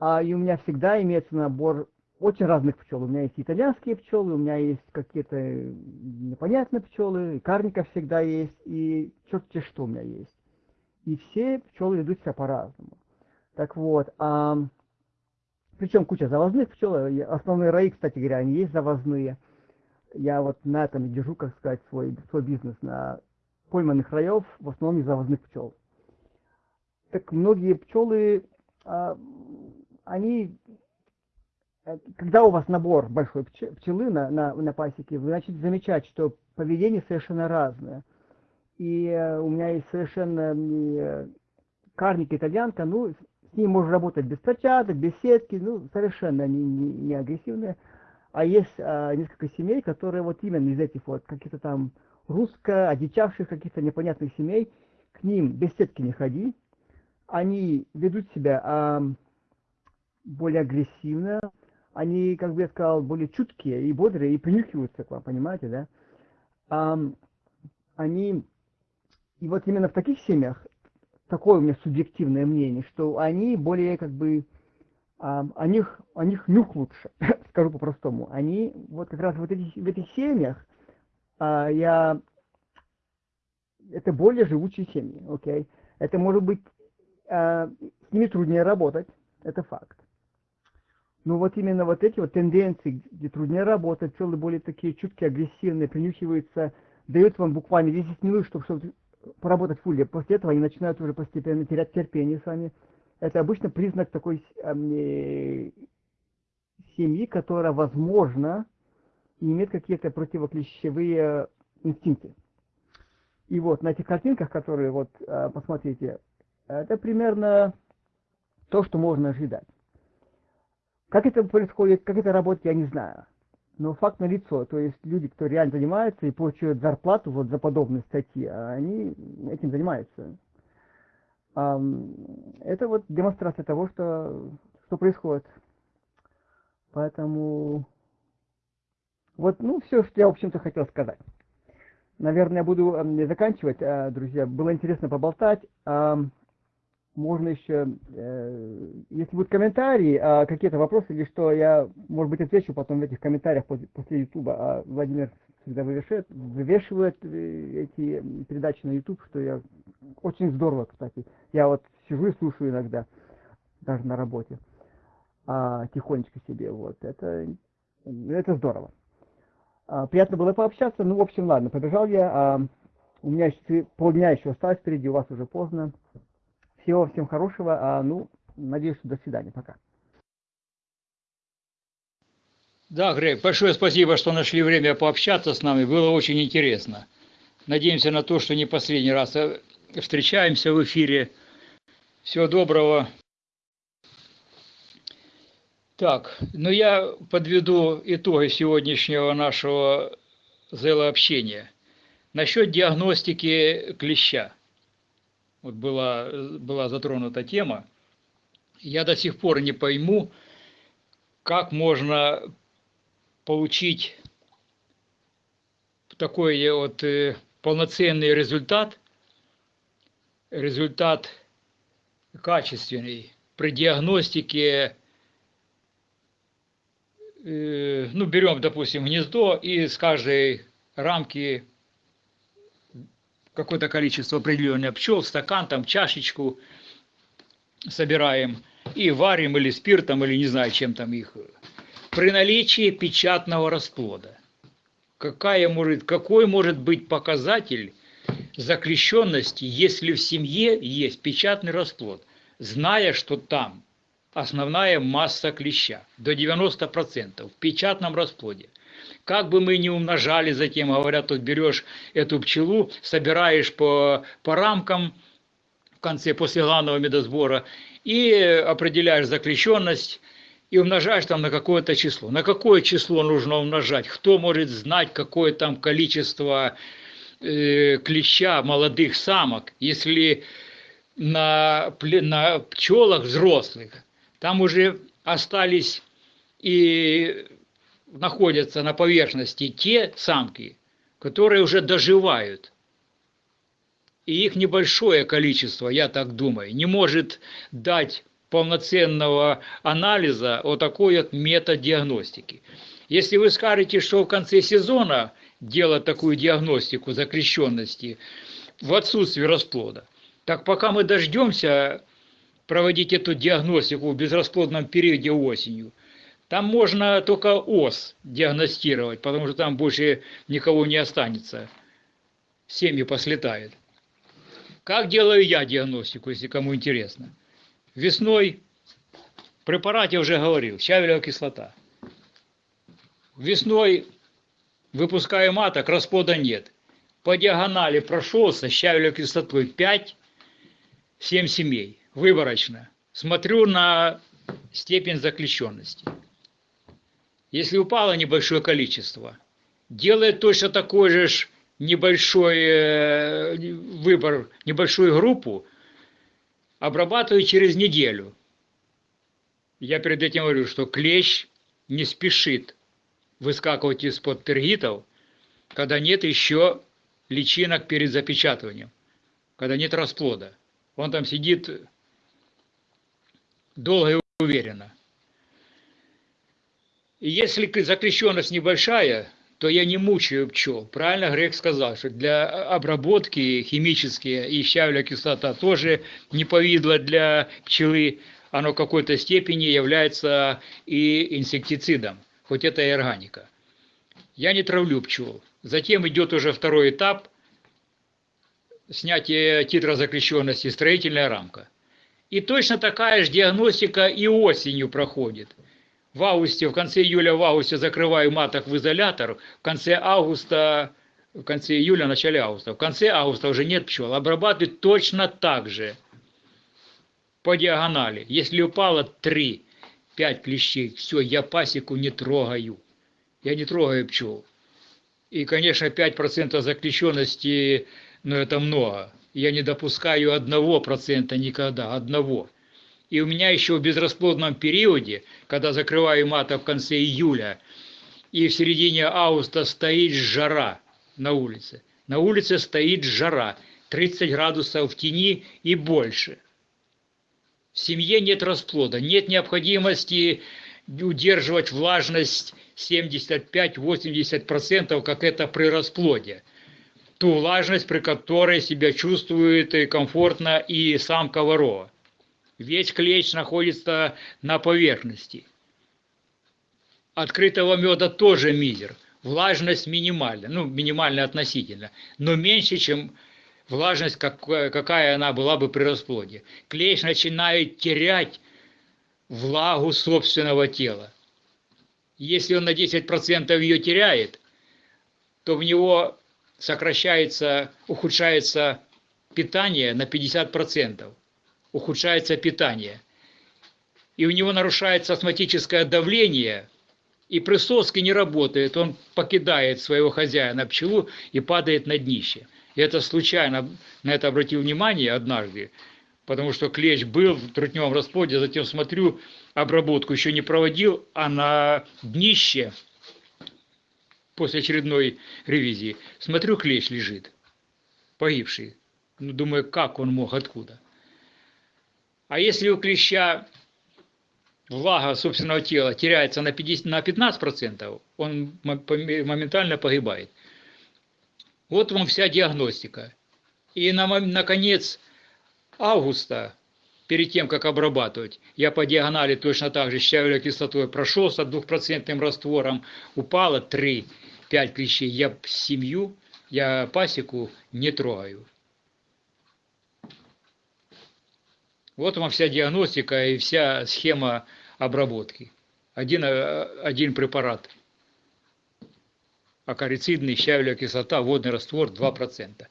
а, и у меня всегда имеется набор очень разных пчел. У меня есть итальянские пчелы, у меня есть какие-то непонятные пчелы, карника всегда есть, и черти что у меня есть. И все пчелы ведут себя по-разному. Так вот, а, причем куча завозных пчел, основные раи, кстати говоря, они есть завозные. Я вот на этом держу, как сказать, свой, свой бизнес, на пойманных раев, в основном из завозных пчел. Так многие пчелы, а, они Э, когда у вас набор большой пчелы на, на, на пасеке, вы начнете замечать, что поведение совершенно разное. И э, у меня есть совершенно э, карник итальянка, ну, с ней можно работать без перчаток, без сетки, ну, совершенно они не, не агрессивные. А есть а, несколько семей, которые вот именно из этих вот каких-то там русско одичавших каких-то непонятных семей, к ним без сетки не ходи, они ведут себя а, более агрессивно, они, как бы я сказал, более чуткие и бодрые, и принюхиваются к вам, понимаете, да? А, они, и вот именно в таких семьях, такое у меня субъективное мнение, что они более, как бы, а, о, них, о них нюх лучше, скажу по-простому. Они, вот как раз вот эти, в этих семьях, а, я, это более живучие семьи, окей? Okay? Это может быть, а, с ними труднее работать, это факт. Но вот именно вот эти вот тенденции, где труднее работать, пчелы более такие чуткие, агрессивные, принюхиваются, дают вам буквально 10 минут, чтобы поработать улье. После этого они начинают уже постепенно терять терпение с вами. Это обычно признак такой э, семьи, которая, возможно, имеет какие-то противоклещевые инстинкты. И вот на этих картинках, которые вот э, посмотрите, это примерно то, что можно ожидать. Как это происходит, как это работает, я не знаю. Но факт налицо, то есть люди, кто реально занимается и получают зарплату вот за подобные статьи, они этим занимаются. Это вот демонстрация того, что, что происходит. Поэтому вот, ну, все, что я, в общем-то, хотел сказать. Наверное, буду заканчивать, а, друзья. Было интересно поболтать можно еще, э, если будут комментарии, э, какие-то вопросы или что, я, может быть, отвечу потом в этих комментариях после, YouTube. А Владимир всегда вывешивает, вывешивает э, эти передачи на YouTube, что я очень здорово, кстати. Я вот сижу и слушаю иногда, даже на работе, а, тихонечко себе. Вот это, это здорово. А, приятно было пообщаться. Ну, в общем, ладно, побежал я. А, у меня еще полдня еще осталось впереди, у вас уже поздно. Всего всем хорошего. А, ну, надеюсь, до свидания. Пока. Да, Грег, большое спасибо, что нашли время пообщаться с нами. Было очень интересно. Надеемся на то, что не последний раз э, встречаемся в эфире. Всего доброго. Так, ну я подведу итоги сегодняшнего нашего зелообщения. Насчет диагностики клеща вот была, была затронута тема, я до сих пор не пойму, как можно получить такой вот э, полноценный результат, результат качественный. При диагностике, э, ну, берем, допустим, гнездо и с каждой рамки какое-то количество определенное пчел, стакан, там чашечку собираем и варим или спиртом, или не знаю, чем там их. При наличии печатного расплода. Какая может, какой может быть показатель заклещенности, если в семье есть печатный расплод, зная, что там основная масса клеща, до 90% в печатном расплоде. Как бы мы ни умножали затем, говорят, тут берешь эту пчелу, собираешь по, по рамкам в конце, после главного медосбора, и определяешь заключенность, и умножаешь там на какое-то число. На какое число нужно умножать? Кто может знать, какое там количество э, клеща молодых самок, если на, на пчелах взрослых там уже остались и находятся на поверхности те самки, которые уже доживают. И их небольшое количество, я так думаю, не может дать полноценного анализа о такой вот методиагностики. Если вы скажете, что в конце сезона делать такую диагностику закрещенности в отсутствии расплода, так пока мы дождемся проводить эту диагностику в безрасплодном периоде осенью – там можно только ОС диагностировать, потому что там больше никого не останется. Семьи послетают. Как делаю я диагностику, если кому интересно? Весной в препарате уже говорил, щавелевая кислота. Весной выпускаю маток, расплода нет. По диагонали прошелся щавелевой кислотой 5-7 семей, выборочно. Смотрю на степень заключенности если упало небольшое количество, делает точно такой же небольшой э, выбор, небольшую группу, обрабатываю через неделю. Я перед этим говорю, что клещ не спешит выскакивать из-под тергитов, когда нет еще личинок перед запечатыванием, когда нет расплода. Он там сидит долго и уверенно. Если закрещенность небольшая, то я не мучаю пчел. Правильно Грег сказал, что для обработки химические и щавля кислота тоже не повидло для пчелы, оно в какой-то степени является и инсектицидом, хоть это и органика. Я не травлю пчел. Затем идет уже второй этап снятие титра закрещенности, строительная рамка. И точно такая же диагностика и осенью проходит. В августе, в конце июля, в августе закрываю маток в изолятор, в конце августа, в конце июля, начале августа. В конце августа уже нет пчел. Обрабатывают точно так же по диагонали. Если упало 3, 5 клещей, все, я пасеку не трогаю. Я не трогаю пчел. И, конечно, 5% заключенности, ну, это много. Я не допускаю одного процента никогда, одного. И у меня еще в безрасплодном периоде, когда закрываю маток в конце июля, и в середине августа стоит жара на улице. На улице стоит жара, 30 градусов в тени и больше. В семье нет расплода, нет необходимости удерживать влажность 75-80%, как это при расплоде. Ту влажность, при которой себя чувствует комфортно и сам ворова. Весь клещ находится на поверхности. Открытого меда тоже мизер. Влажность минимальна, ну, минимальна относительно, но меньше, чем влажность, какая она была бы при расплоде. Клещ начинает терять влагу собственного тела. Если он на 10% ее теряет, то в него сокращается, ухудшается питание на 50%. Ухудшается питание. И у него нарушается астматическое давление, и присоски не работает, он покидает своего хозяина пчелу и падает на днище. И это случайно на это обратил внимание однажды, потому что клещ был в трутневом расплоде, затем смотрю, обработку еще не проводил, а на днище после очередной ревизии смотрю, клещ лежит, погибший. Ну, думаю, как он мог, откуда? А если у клеща влага собственного тела теряется на, 50, на 15%, он моментально погибает. Вот вам вся диагностика. И на, на конец августа, перед тем, как обрабатывать, я по диагонали точно так же щавелевой кислотой прошелся двухпроцентным раствором, упало 3-5 клещей. Я семью, я пасеку не трогаю. Вот вам вся диагностика и вся схема обработки. Один, э, один препарат – акарицидный, щавелевая кислота, водный раствор 2%.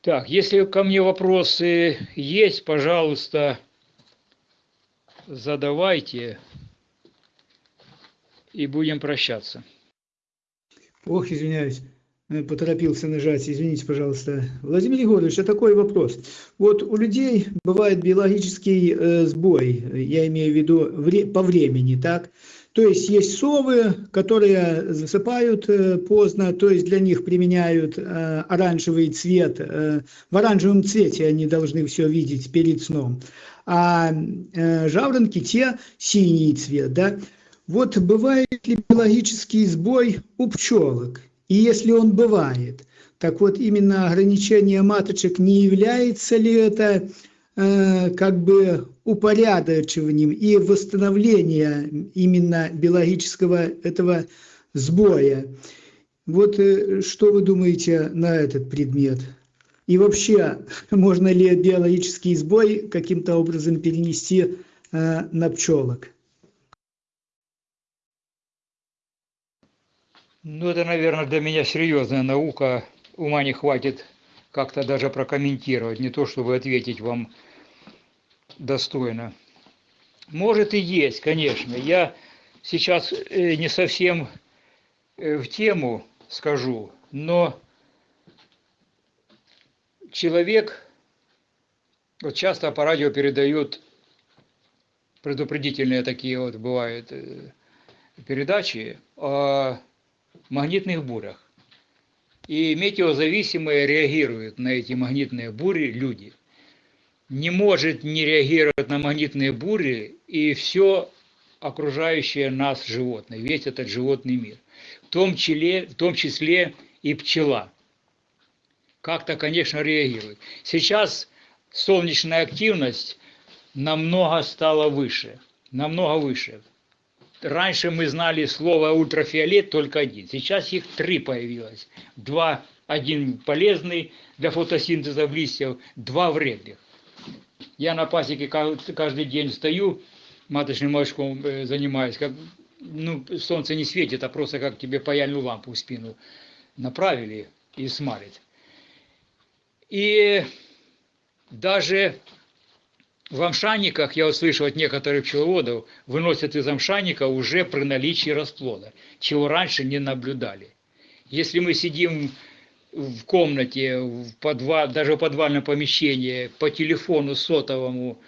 Так, если ко мне вопросы есть, пожалуйста, задавайте и будем прощаться. Ох, извиняюсь, поторопился нажать, извините, пожалуйста. Владимир Егорович, а такой вопрос. Вот у людей бывает биологический э, сбой, я имею в виду вре по времени, так? То есть есть совы, которые засыпают э, поздно, то есть для них применяют э, оранжевый цвет. Э, в оранжевом цвете они должны все видеть перед сном. А жаворонки те синий цвет. Да? Вот бывает ли биологический сбой у пчелок? И если он бывает, так вот именно ограничение маточек не является ли это Э, как бы упорядочиванием и восстановлением именно биологического этого сбоя. Вот э, что вы думаете на этот предмет? И вообще, можно ли биологический сбой каким-то образом перенести э, на пчелок? Ну, это, наверное, для меня серьезная наука. Ума не хватит как-то даже прокомментировать, не то чтобы ответить вам достойно. Может и есть, конечно. Я сейчас э, не совсем э, в тему скажу, но человек, вот часто по радио передают предупредительные такие вот бывают э, передачи о магнитных бурях. И метеозависимые реагируют на эти магнитные бури люди не может не реагировать на магнитные бури и все окружающее нас животное, весь этот животный мир, в том числе, в том числе и пчела. Как-то, конечно, реагирует. Сейчас солнечная активность намного стало выше. Намного выше. Раньше мы знали слово ультрафиолет только один. Сейчас их три появилось. Два, один полезный для фотосинтеза листьев, два вредных. Я на пасеке каждый день стою, маточным молочком э, занимаюсь, как ну, солнце не светит, а просто как тебе паяльную лампу в спину направили и смалит. И даже в амшанниках, я услышал от некоторых пчеловодов, выносят из амшанника уже при наличии расплода, чего раньше не наблюдали. Если мы сидим в комнате, в подвал, даже в подвальном помещении, по телефону сотовому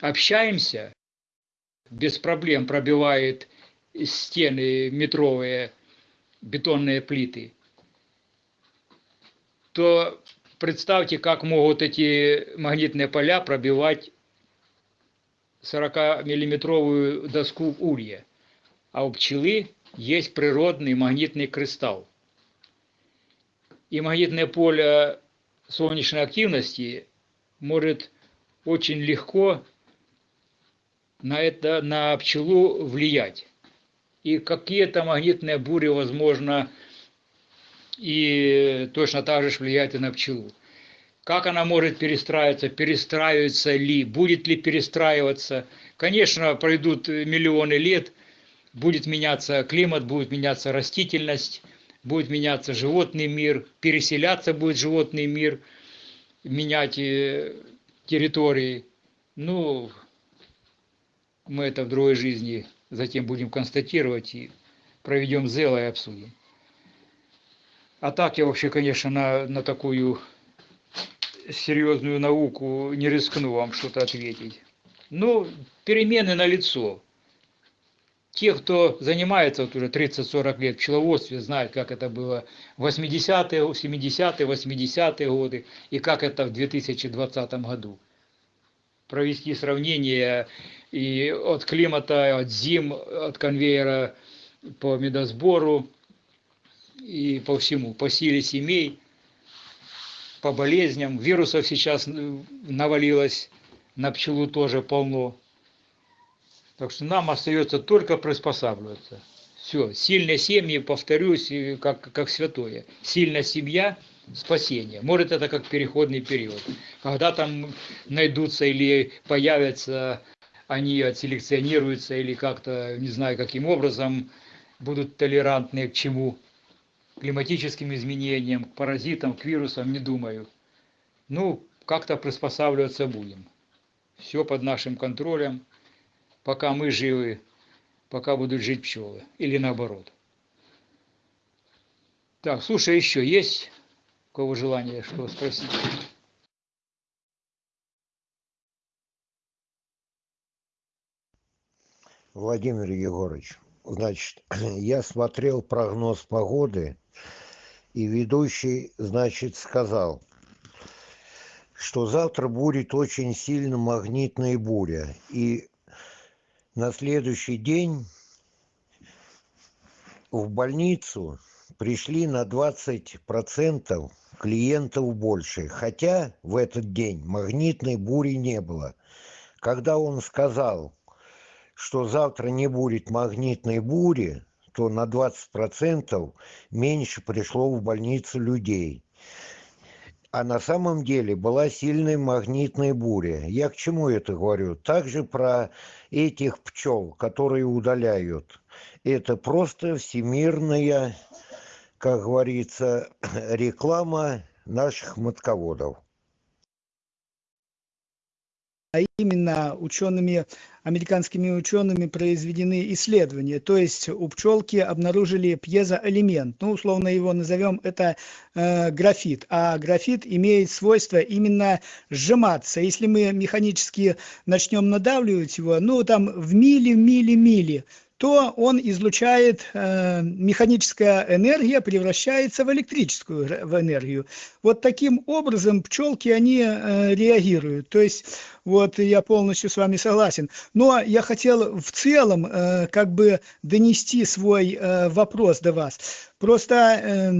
общаемся, без проблем пробивает стены метровые, бетонные плиты, то представьте, как могут эти магнитные поля пробивать 40-миллиметровую доску улья. А у пчелы есть природный магнитный кристалл. И магнитное поле солнечной активности может очень легко на, это, на пчелу влиять. И какие-то магнитные бури, возможно, и точно так же влияют и на пчелу. Как она может перестраиваться, перестраивается ли, будет ли перестраиваться. Конечно, пройдут миллионы лет, будет меняться климат, будет меняться растительность, будет меняться животный мир, переселяться будет животный мир, менять э, территории. Ну, мы это в другой жизни затем будем констатировать и проведем зело и обсудим. А так я вообще, конечно, на, на такую серьезную науку не рискну вам что-то ответить. Ну, перемены на лицо. Те, кто занимается вот уже 30-40 лет в пчеловодстве, знают, как это было в 80-е, 70-е, 80-е годы и как это в 2020 году. Провести сравнение и от климата, от зим, от конвейера по медосбору и по всему, по силе семей, по болезням. Вирусов сейчас навалилось на пчелу тоже полно. Так что нам остается только приспосабливаться. Все, сильные семьи, повторюсь, как, как святое. Сильная семья – спасение. Может, это как переходный период. Когда там найдутся или появятся, они отселекционируются или как-то, не знаю, каким образом, будут толерантны к чему климатическим изменениям, к паразитам, к вирусам, не думаю. Ну, как-то приспосабливаться будем. Все под нашим контролем, пока мы живы, пока будут жить пчелы. Или наоборот. Так, слушай, еще есть у кого желание что спросить? Владимир Егорович, значит, я смотрел прогноз погоды и ведущий, значит, сказал, что завтра будет очень сильно магнитная буря. И на следующий день в больницу пришли на 20% клиентов больше. Хотя в этот день магнитной бури не было. Когда он сказал, что завтра не будет магнитной бури, то на 20% меньше пришло в больницу людей. А на самом деле была сильная магнитная буря. Я к чему это говорю? Также про этих пчел, которые удаляют. Это просто всемирная, как говорится, реклама наших матководов а именно учеными, американскими учеными произведены исследования. То есть у пчелки обнаружили пьезоэлемент, ну, условно его назовем, это э, графит. А графит имеет свойство именно сжиматься. Если мы механически начнем надавливать его, ну, там в мили, мили, мили, то он излучает, э, механическая энергия превращается в электрическую в энергию. Вот таким образом пчелки, они э, реагируют. То есть, вот я полностью с вами согласен. Но я хотел в целом э, как бы донести свой вопрос до вас. Просто э,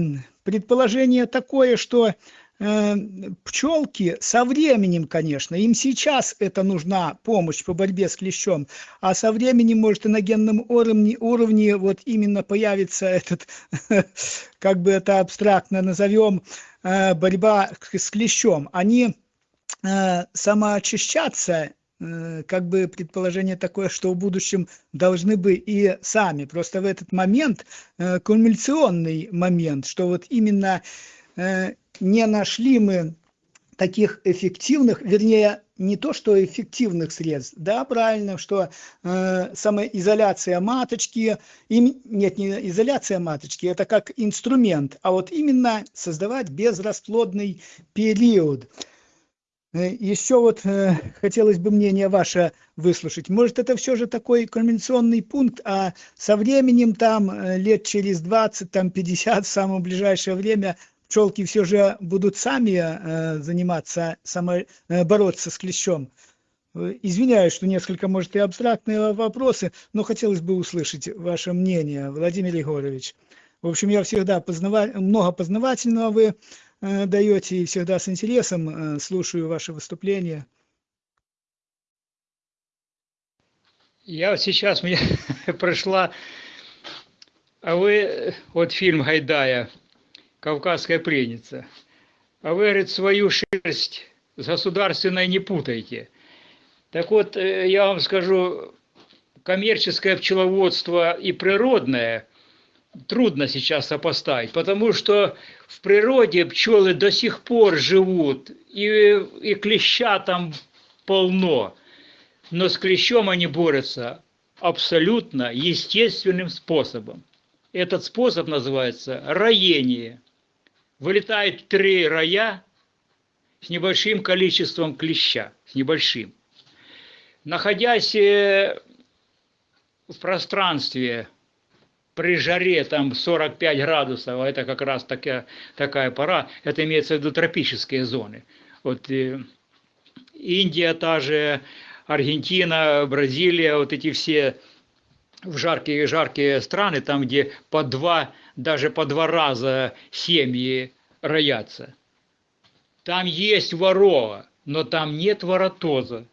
предположение такое, что пчелки со временем, конечно, им сейчас это нужна помощь по борьбе с клещом, а со временем, может, и на генном уровне, уровне вот именно появится этот, как бы это абстрактно назовем, э, борьба с клещом. Они э, самоочищаться Э, как бы предположение такое, что в будущем должны бы и сами. Просто в этот момент, кульминационный момент, что вот именно не нашли мы таких эффективных, вернее, не то, что эффективных средств, да, правильно, что э, самоизоляция маточки, им, нет, не изоляция маточки, это как инструмент, а вот именно создавать безрасплодный период. Э, Еще вот э, хотелось бы мнение ваше выслушать. Может, это все же такой конвенционный пункт, а со временем там э, лет через 20, там 50, в самое ближайшее время пчелки все же будут сами заниматься, само, бороться с клещом. Извиняюсь, что несколько, может, и абстрактные вопросы, но хотелось бы услышать ваше мнение, Владимир Егорович. В общем, я всегда познава... много познавательного вы Э, даете и всегда с интересом э, слушаю ваши выступления. Я вот сейчас, мне прошла, а вы, вот фильм Гайдая, «Кавказская пленница», а вы, говорит, свою шерсть с государственной не путайте. Так вот, э, я вам скажу, коммерческое пчеловодство и природное трудно сейчас сопоставить, потому что в природе пчелы до сих пор живут, и, и клеща там полно, но с клещом они борются абсолютно естественным способом. Этот способ называется роение. Вылетает три роя с небольшим количеством клеща, с небольшим. Находясь э, в пространстве при жаре там 45 градусов, а это как раз такая, такая пора, это имеется в виду тропические зоны. Вот э, Индия та же, Аргентина, Бразилия, вот эти все в жаркие жаркие страны, там где по два, даже по два раза семьи роятся. Там есть ворова, но там нет воротоза.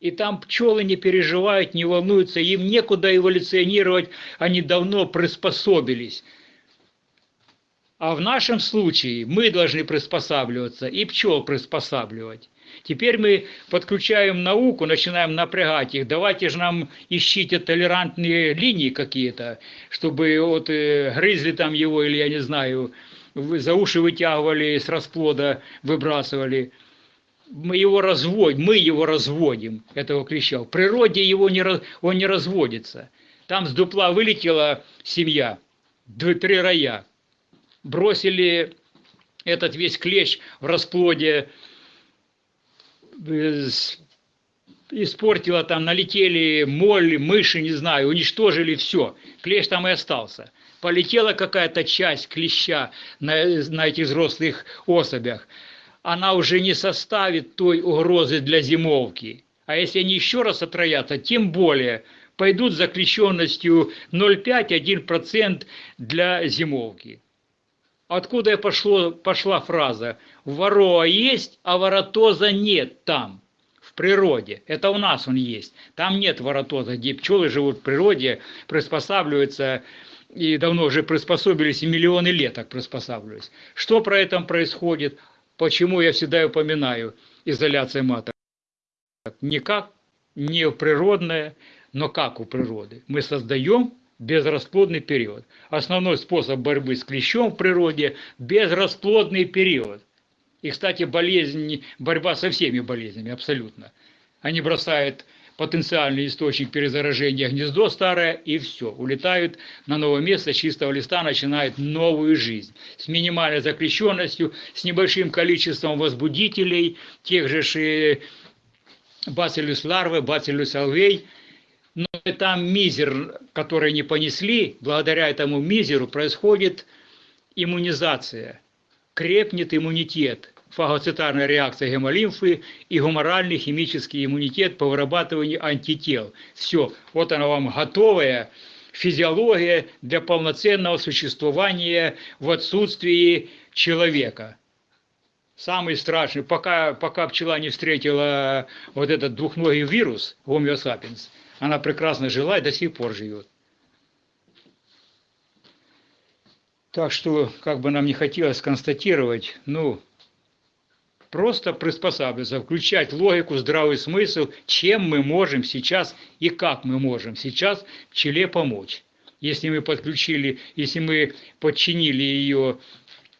И там пчелы не переживают, не волнуются, им некуда эволюционировать, они давно приспособились. А в нашем случае мы должны приспосабливаться и пчел приспосабливать. Теперь мы подключаем науку, начинаем напрягать их. Давайте же нам ищите толерантные линии какие-то, чтобы вот э, грызли там его, или я не знаю, за уши вытягивали, с расплода выбрасывали мы его разводим, мы его разводим, этого клеща. В природе его не, он не разводится. Там с дупла вылетела семья, три роя. Бросили этот весь клещ в расплоде, испортила там, налетели моль, мыши, не знаю, уничтожили все. Клещ там и остался. Полетела какая-то часть клеща на, на этих взрослых особях она уже не составит той угрозы для зимовки. А если они еще раз отроятся, тем более пойдут за клещенностью 0,5-1% для зимовки. Откуда пошло, пошла фраза «Вороа есть, а воротоза нет там» в природе. Это у нас он есть. Там нет воротоза, где пчелы живут в природе, приспосабливаются и давно уже приспособились, и миллионы лет так приспосабливались. Что про это происходит? Почему я всегда упоминаю изоляция маток? Не как не природное, но как у природы. Мы создаем безрасплодный период. Основной способ борьбы с клещом в природе – безрасплодный период. И, кстати, болезнь, борьба со всеми болезнями абсолютно. Они бросают потенциальный источник перезаражения гнездо старое, и все, улетают на новое место чистого листа, начинают новую жизнь с минимальной закрещенностью, с небольшим количеством возбудителей, тех же бациллюс ларвы, бациллюс алвей, там мизер, который не понесли, благодаря этому мизеру происходит иммунизация, крепнет иммунитет – фагоцитарная реакция гемолимфы и гуморальный химический иммунитет по вырабатыванию антител. Все, вот она вам готовая физиология для полноценного существования в отсутствии человека. самый страшный, пока, пока пчела не встретила вот этот двухногий вирус, sapiens, она прекрасно жила и до сих пор живет. Так что, как бы нам не хотелось констатировать, ну, просто приспосабливаться, включать логику, здравый смысл, чем мы можем сейчас и как мы можем сейчас пчеле помочь. Если мы подключили, если мы подчинили ее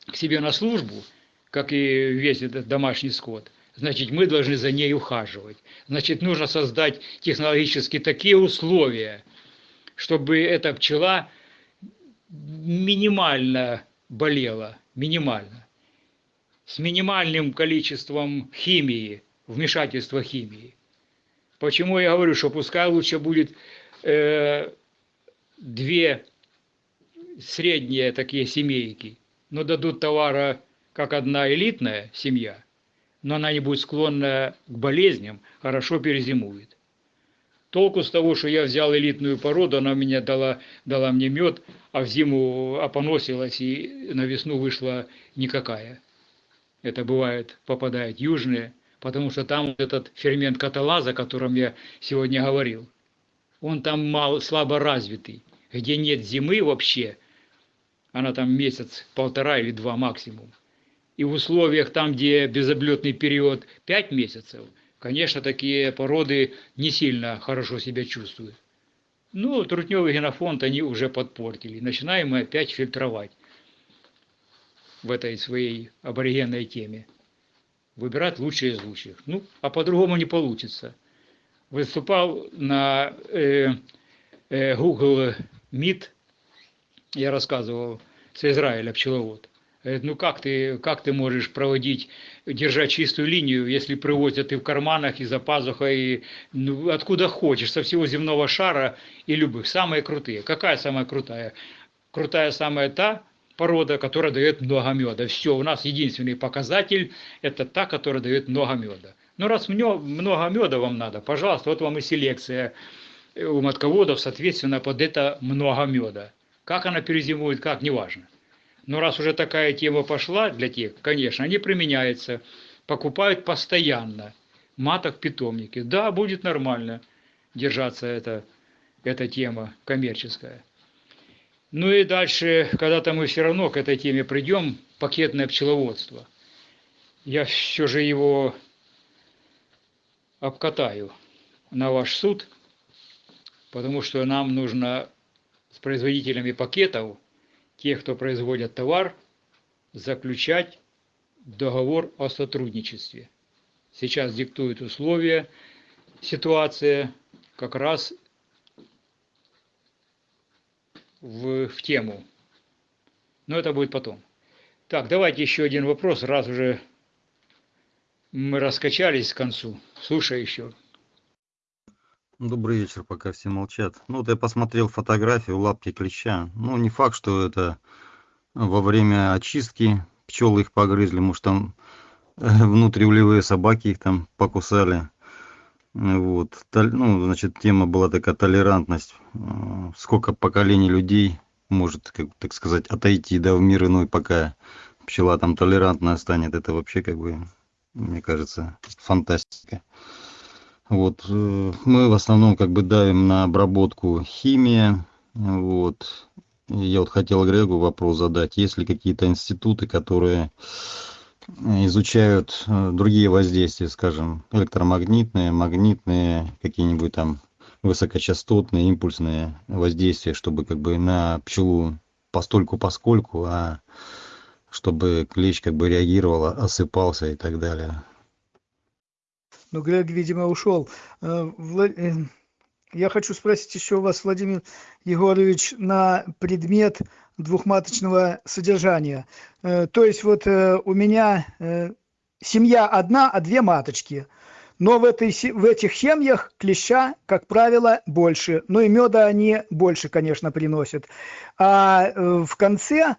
к себе на службу, как и весь этот домашний скот, значит, мы должны за ней ухаживать. Значит, нужно создать технологически такие условия, чтобы эта пчела минимально болела, минимально, с минимальным количеством химии, вмешательства химии. Почему я говорю, что пускай лучше будет э, две средние такие семейки, но дадут товара как одна элитная семья, но она не будет склонна к болезням, хорошо перезимует. Толку с того, что я взял элитную породу, она мне дала, дала мне мед, а в зиму опоносилась и на весну вышла никакая. Это бывает, попадает южные, потому что там вот этот фермент каталаза, о котором я сегодня говорил, он там мало, слабо развитый, где нет зимы вообще, она там месяц, полтора или два максимум. И в условиях там, где безоблетный период 5 месяцев – конечно, такие породы не сильно хорошо себя чувствуют. Ну, трутневый генофонд они уже подпортили. Начинаем мы опять фильтровать в этой своей аборигенной теме. Выбирать лучшие из лучших. Ну, а по-другому не получится. Выступал на э, э, Google Meet, я рассказывал, с Израиля пчеловод. Говорит, ну как ты, как ты можешь проводить, держать чистую линию, если привозят и в карманах, и за пазухой, и, ну, откуда хочешь, со всего земного шара и любых. Самые крутые. Какая самая крутая? Крутая самая та порода, которая дает много меда. Все, у нас единственный показатель – это та, которая дает много меда. Ну раз много меда вам надо, пожалуйста, вот вам и селекция у матководов, соответственно, под это много меда. Как она перезимует, как, неважно. Но раз уже такая тема пошла для тех, конечно, они применяются, покупают постоянно маток питомники. Да, будет нормально держаться эта, эта тема коммерческая. Ну и дальше, когда-то мы все равно к этой теме придем, пакетное пчеловодство. Я все же его обкатаю на ваш суд, потому что нам нужно с производителями пакетов те, кто производят товар, заключать договор о сотрудничестве. Сейчас диктуют условия, ситуация как раз в, в тему. Но это будет потом. Так, давайте еще один вопрос, раз уже мы раскачались к концу. Слушай еще. Добрый вечер, пока все молчат. Ну, вот я посмотрел фотографию лапки клеща. Ну, не факт, что это во время очистки пчелы их погрызли, может, там э, внутриулевые собаки их там покусали. Вот. Ну, значит, тема была такая толерантность. Э, сколько поколений людей может, как, так сказать, отойти да, в мир иной, пока пчела там толерантная станет. Это вообще, как бы, мне кажется, фантастика. Вот, э, мы в основном как бы давим на обработку химия. Вот. Я вот хотел Грегу вопрос задать. Есть ли какие-то институты, которые изучают э, другие воздействия, скажем, электромагнитные, магнитные, какие-нибудь там высокочастотные, импульсные воздействия, чтобы как бы на пчелу постольку поскольку, а чтобы клещ как бы реагировал, осыпался и так далее но Грег, видимо, ушел. Э, э, я хочу спросить еще у вас, Владимир Егорович, на предмет двухматочного содержания. Э, то есть вот у меня семья одна, а две маточки. Но в, этой, в этих семьях клеща, как правило, больше. Ну и меда они больше, конечно, приносят. А в конце,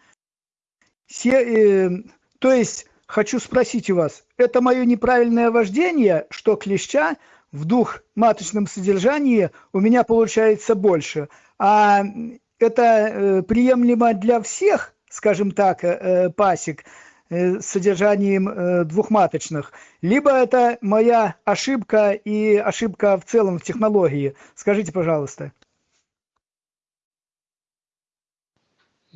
все, то есть хочу спросить у вас, это мое неправильное вождение, что клеща в двухматочном содержании у меня получается больше. А это э, приемлемо для всех, скажем так, э, пасек, э, с содержанием двухматочных, либо это моя ошибка и ошибка в целом в технологии. Скажите, пожалуйста.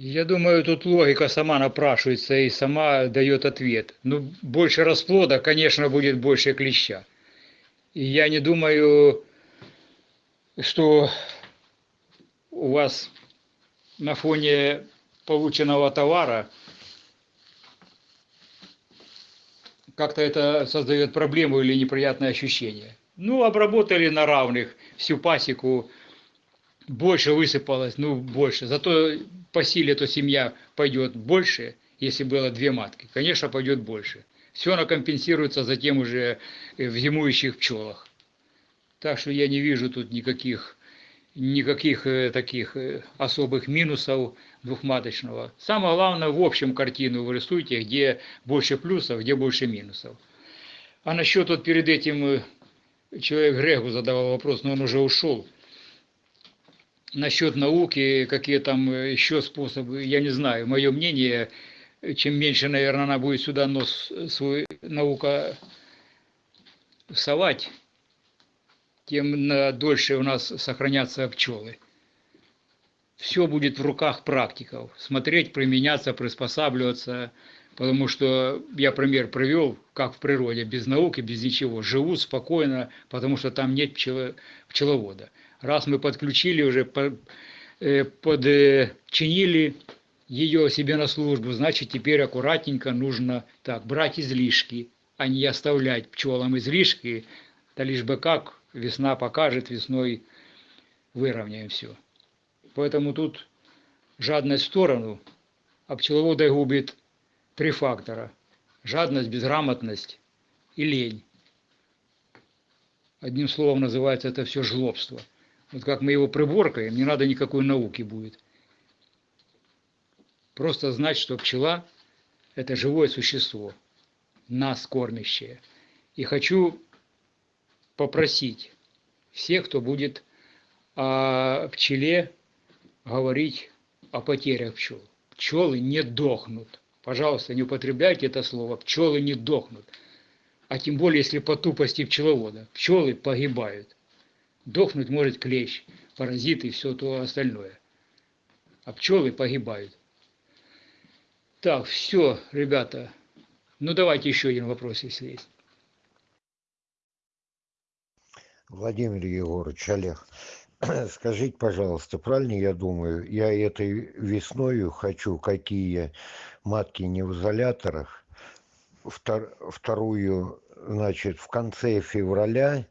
Я думаю, тут логика сама напрашивается и сама дает ответ. Ну, больше расплода, конечно, будет больше клеща. И я не думаю, что у вас на фоне полученного товара как-то это создает проблему или неприятное ощущение. Ну, обработали на равных всю пасеку, больше высыпалось, ну, больше. Зато по силе то семья пойдет больше, если было две матки. Конечно, пойдет больше. Все оно компенсируется затем уже э, в зимующих пчелах. Так что я не вижу тут никаких, никаких э, таких э, особых минусов двухматочного. Самое главное, в общем картину вы рисуете, где больше плюсов, где больше минусов. А насчет вот перед этим человек Грегу задавал вопрос, но он уже ушел насчет науки, какие там э, еще способы, я не знаю. Мое мнение, чем меньше, наверное, она будет сюда нос свой наука совать, тем дольше у нас сохранятся пчелы. Все будет в руках практиков. Смотреть, применяться, приспосабливаться. Потому что я пример привел, как в природе, без науки, без ничего. Живут спокойно, потому что там нет пчеловода раз мы подключили уже, э, подчинили ее себе на службу, значит теперь аккуратненько нужно так брать излишки, а не оставлять пчелам излишки, да лишь бы как весна покажет, весной выровняем все. Поэтому тут жадность в сторону, а пчеловода губит три фактора. Жадность, безграмотность и лень. Одним словом называется это все жлобство. Вот как мы его приборкаем, не надо никакой науки будет. Просто знать, что пчела – это живое существо, нас кормящее. И хочу попросить всех, кто будет о пчеле говорить о потерях пчел. Пчелы не дохнут. Пожалуйста, не употребляйте это слово. Пчелы не дохнут. А тем более, если по тупости пчеловода. Пчелы погибают. Дохнуть может клещ, паразиты и все то остальное. А пчелы погибают. Так, все, ребята. Ну, давайте еще один вопрос, если есть. Владимир Егорович, Олег, скажите, пожалуйста, правильно я думаю, я этой весною хочу какие матки не в изоляторах, втор, вторую, значит, в конце февраля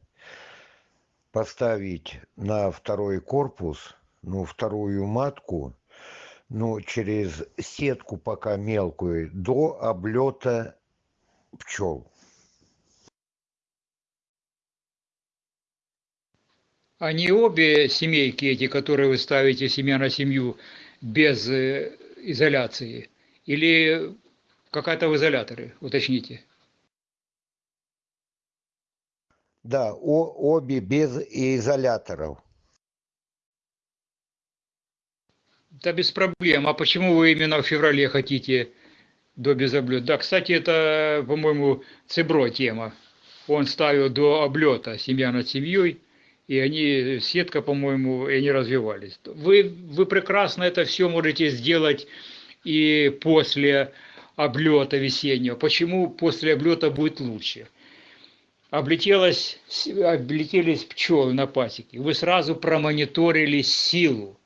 поставить на второй корпус, ну, вторую матку, ну, через сетку пока мелкую, до облета пчел. Они обе семейки эти, которые вы ставите семья на семью без э, изоляции? Или какая-то в изоляторе, уточните? Да, о, обе без изоляторов. Да без проблем. А почему вы именно в феврале хотите до без облета? Да, кстати, это, по-моему, Цебро тема. Он ставил до облета семья над семьей, и они, сетка, по-моему, и они развивались. Вы, вы прекрасно это все можете сделать и после облета весеннего. Почему после облета будет лучше? Облетелось, облетелись пчелы на пасеке, вы сразу промониторили силу.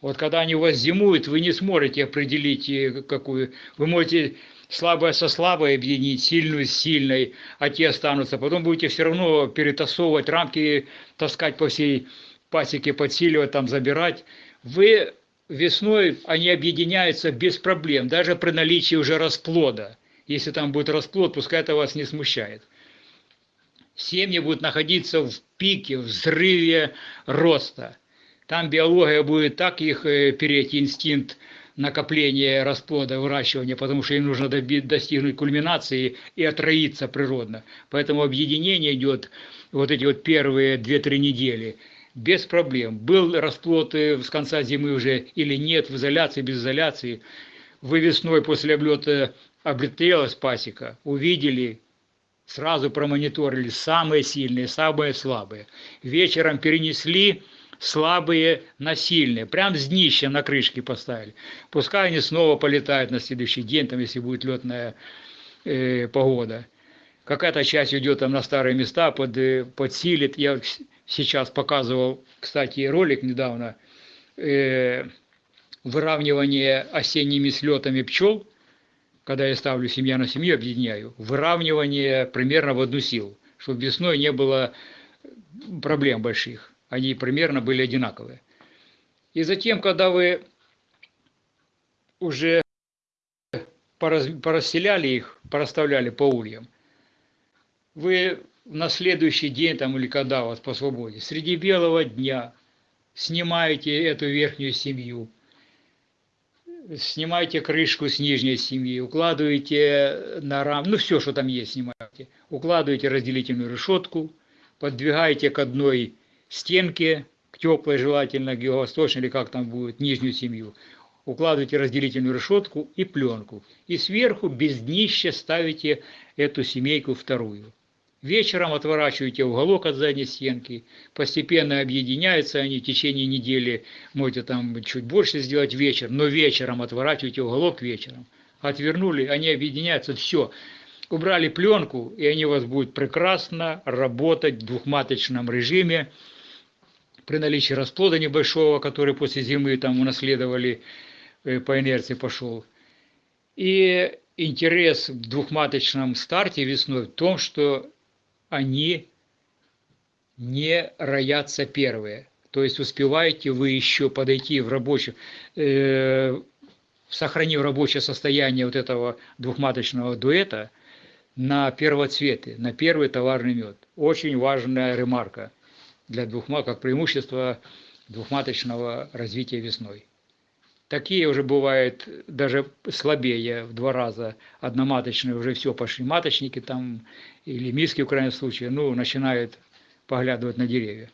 Вот когда они у вас зимуют, вы не сможете определить, э, какую. Вы можете слабое со слабой объединить, сильную с сильной, а те останутся. Потом будете все равно перетасовывать рамки, таскать по всей пасеке, подсиливать, там забирать. Вы весной, они объединяются без проблем, даже при наличии уже расплода. Если там будет расплод, пускай это вас не смущает семьи будут находиться в пике, взрыве роста. Там биология будет так их э, переть, инстинкт накопления расплода, выращивания, потому что им нужно достигнуть кульминации и отроиться природно. Поэтому объединение идет вот эти вот первые 2-3 недели без проблем. Был расплод э, с конца зимы уже или нет, в изоляции, без изоляции. вы весной после облета облетелась пасека, увидели, сразу промониторили самые сильные, самые слабые. Вечером перенесли слабые на сильные, прям с днища на крышке поставили. Пускай они снова полетают на следующий день, там, если будет летная э, погода. Какая-то часть уйдет там на старые места, под, э, подсилит. Я сейчас показывал, кстати, ролик недавно, э, выравнивание осенними слетами пчел, когда я ставлю семья на семью, объединяю, выравнивание примерно в одну силу, чтобы весной не было проблем больших они примерно были одинаковые. И затем, когда вы уже порасселяли их, порасставляли по ульям, вы на следующий день там или когда у вас по свободе, среди белого дня снимаете эту верхнюю семью, снимаете крышку с нижней семьи, укладываете на рам, ну все, что там есть, снимаете, укладываете разделительную решетку, подвигаете к одной стенки, к теплой желательно, к юго-восточной или как там будет, нижнюю семью, укладываете разделительную решетку и пленку. И сверху без днища ставите эту семейку вторую. Вечером отворачиваете уголок от задней стенки, постепенно объединяются они в течение недели, можете там чуть больше сделать вечер, но вечером отворачиваете уголок вечером. Отвернули, они объединяются, все. Убрали пленку, и они у вас будут прекрасно работать в двухматочном режиме, при наличии расплода небольшого, который после зимы там унаследовали, э, по инерции пошел. И интерес в двухматочном старте весной в том, что они не роятся первые. То есть успеваете вы еще подойти в рабочее, э, сохранив рабочее состояние вот этого двухматочного дуэта на первоцветы, на первый товарный мед. Очень важная ремарка для двухма, как преимущество двухматочного развития весной. Такие уже бывают даже слабее в два раза. Одноматочные уже все пошли маточники там, или миски в крайнем случае, ну, начинают поглядывать на деревья.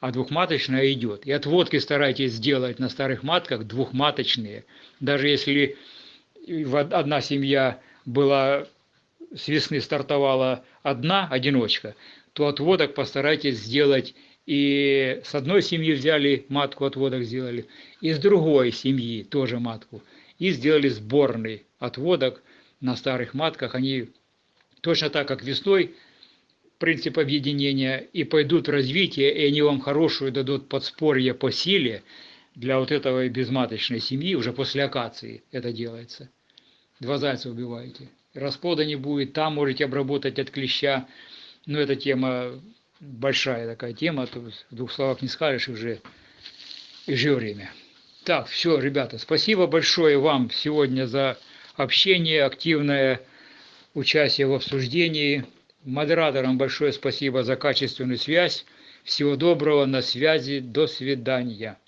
А двухматочная идет. И отводки старайтесь сделать на старых матках двухматочные. Даже если одна семья была с весны стартовала одна одиночка, то отводок постарайтесь сделать и с одной семьи взяли матку отводок сделали, и с другой семьи тоже матку. И сделали сборный отводок на старых матках. Они точно так, как весной, принцип объединения, и пойдут в развитие, и они вам хорошую дадут подспорье по силе для вот этого безматочной семьи, уже после акации это делается. Два зайца убиваете. Расплода не будет, там можете обработать от клеща. Но эта тема большая такая тема, то в двух словах не скажешь уже и же время. Так, все, ребята, спасибо большое вам сегодня за общение, активное участие в обсуждении. Модераторам большое спасибо за качественную связь. Всего доброго, на связи, до свидания.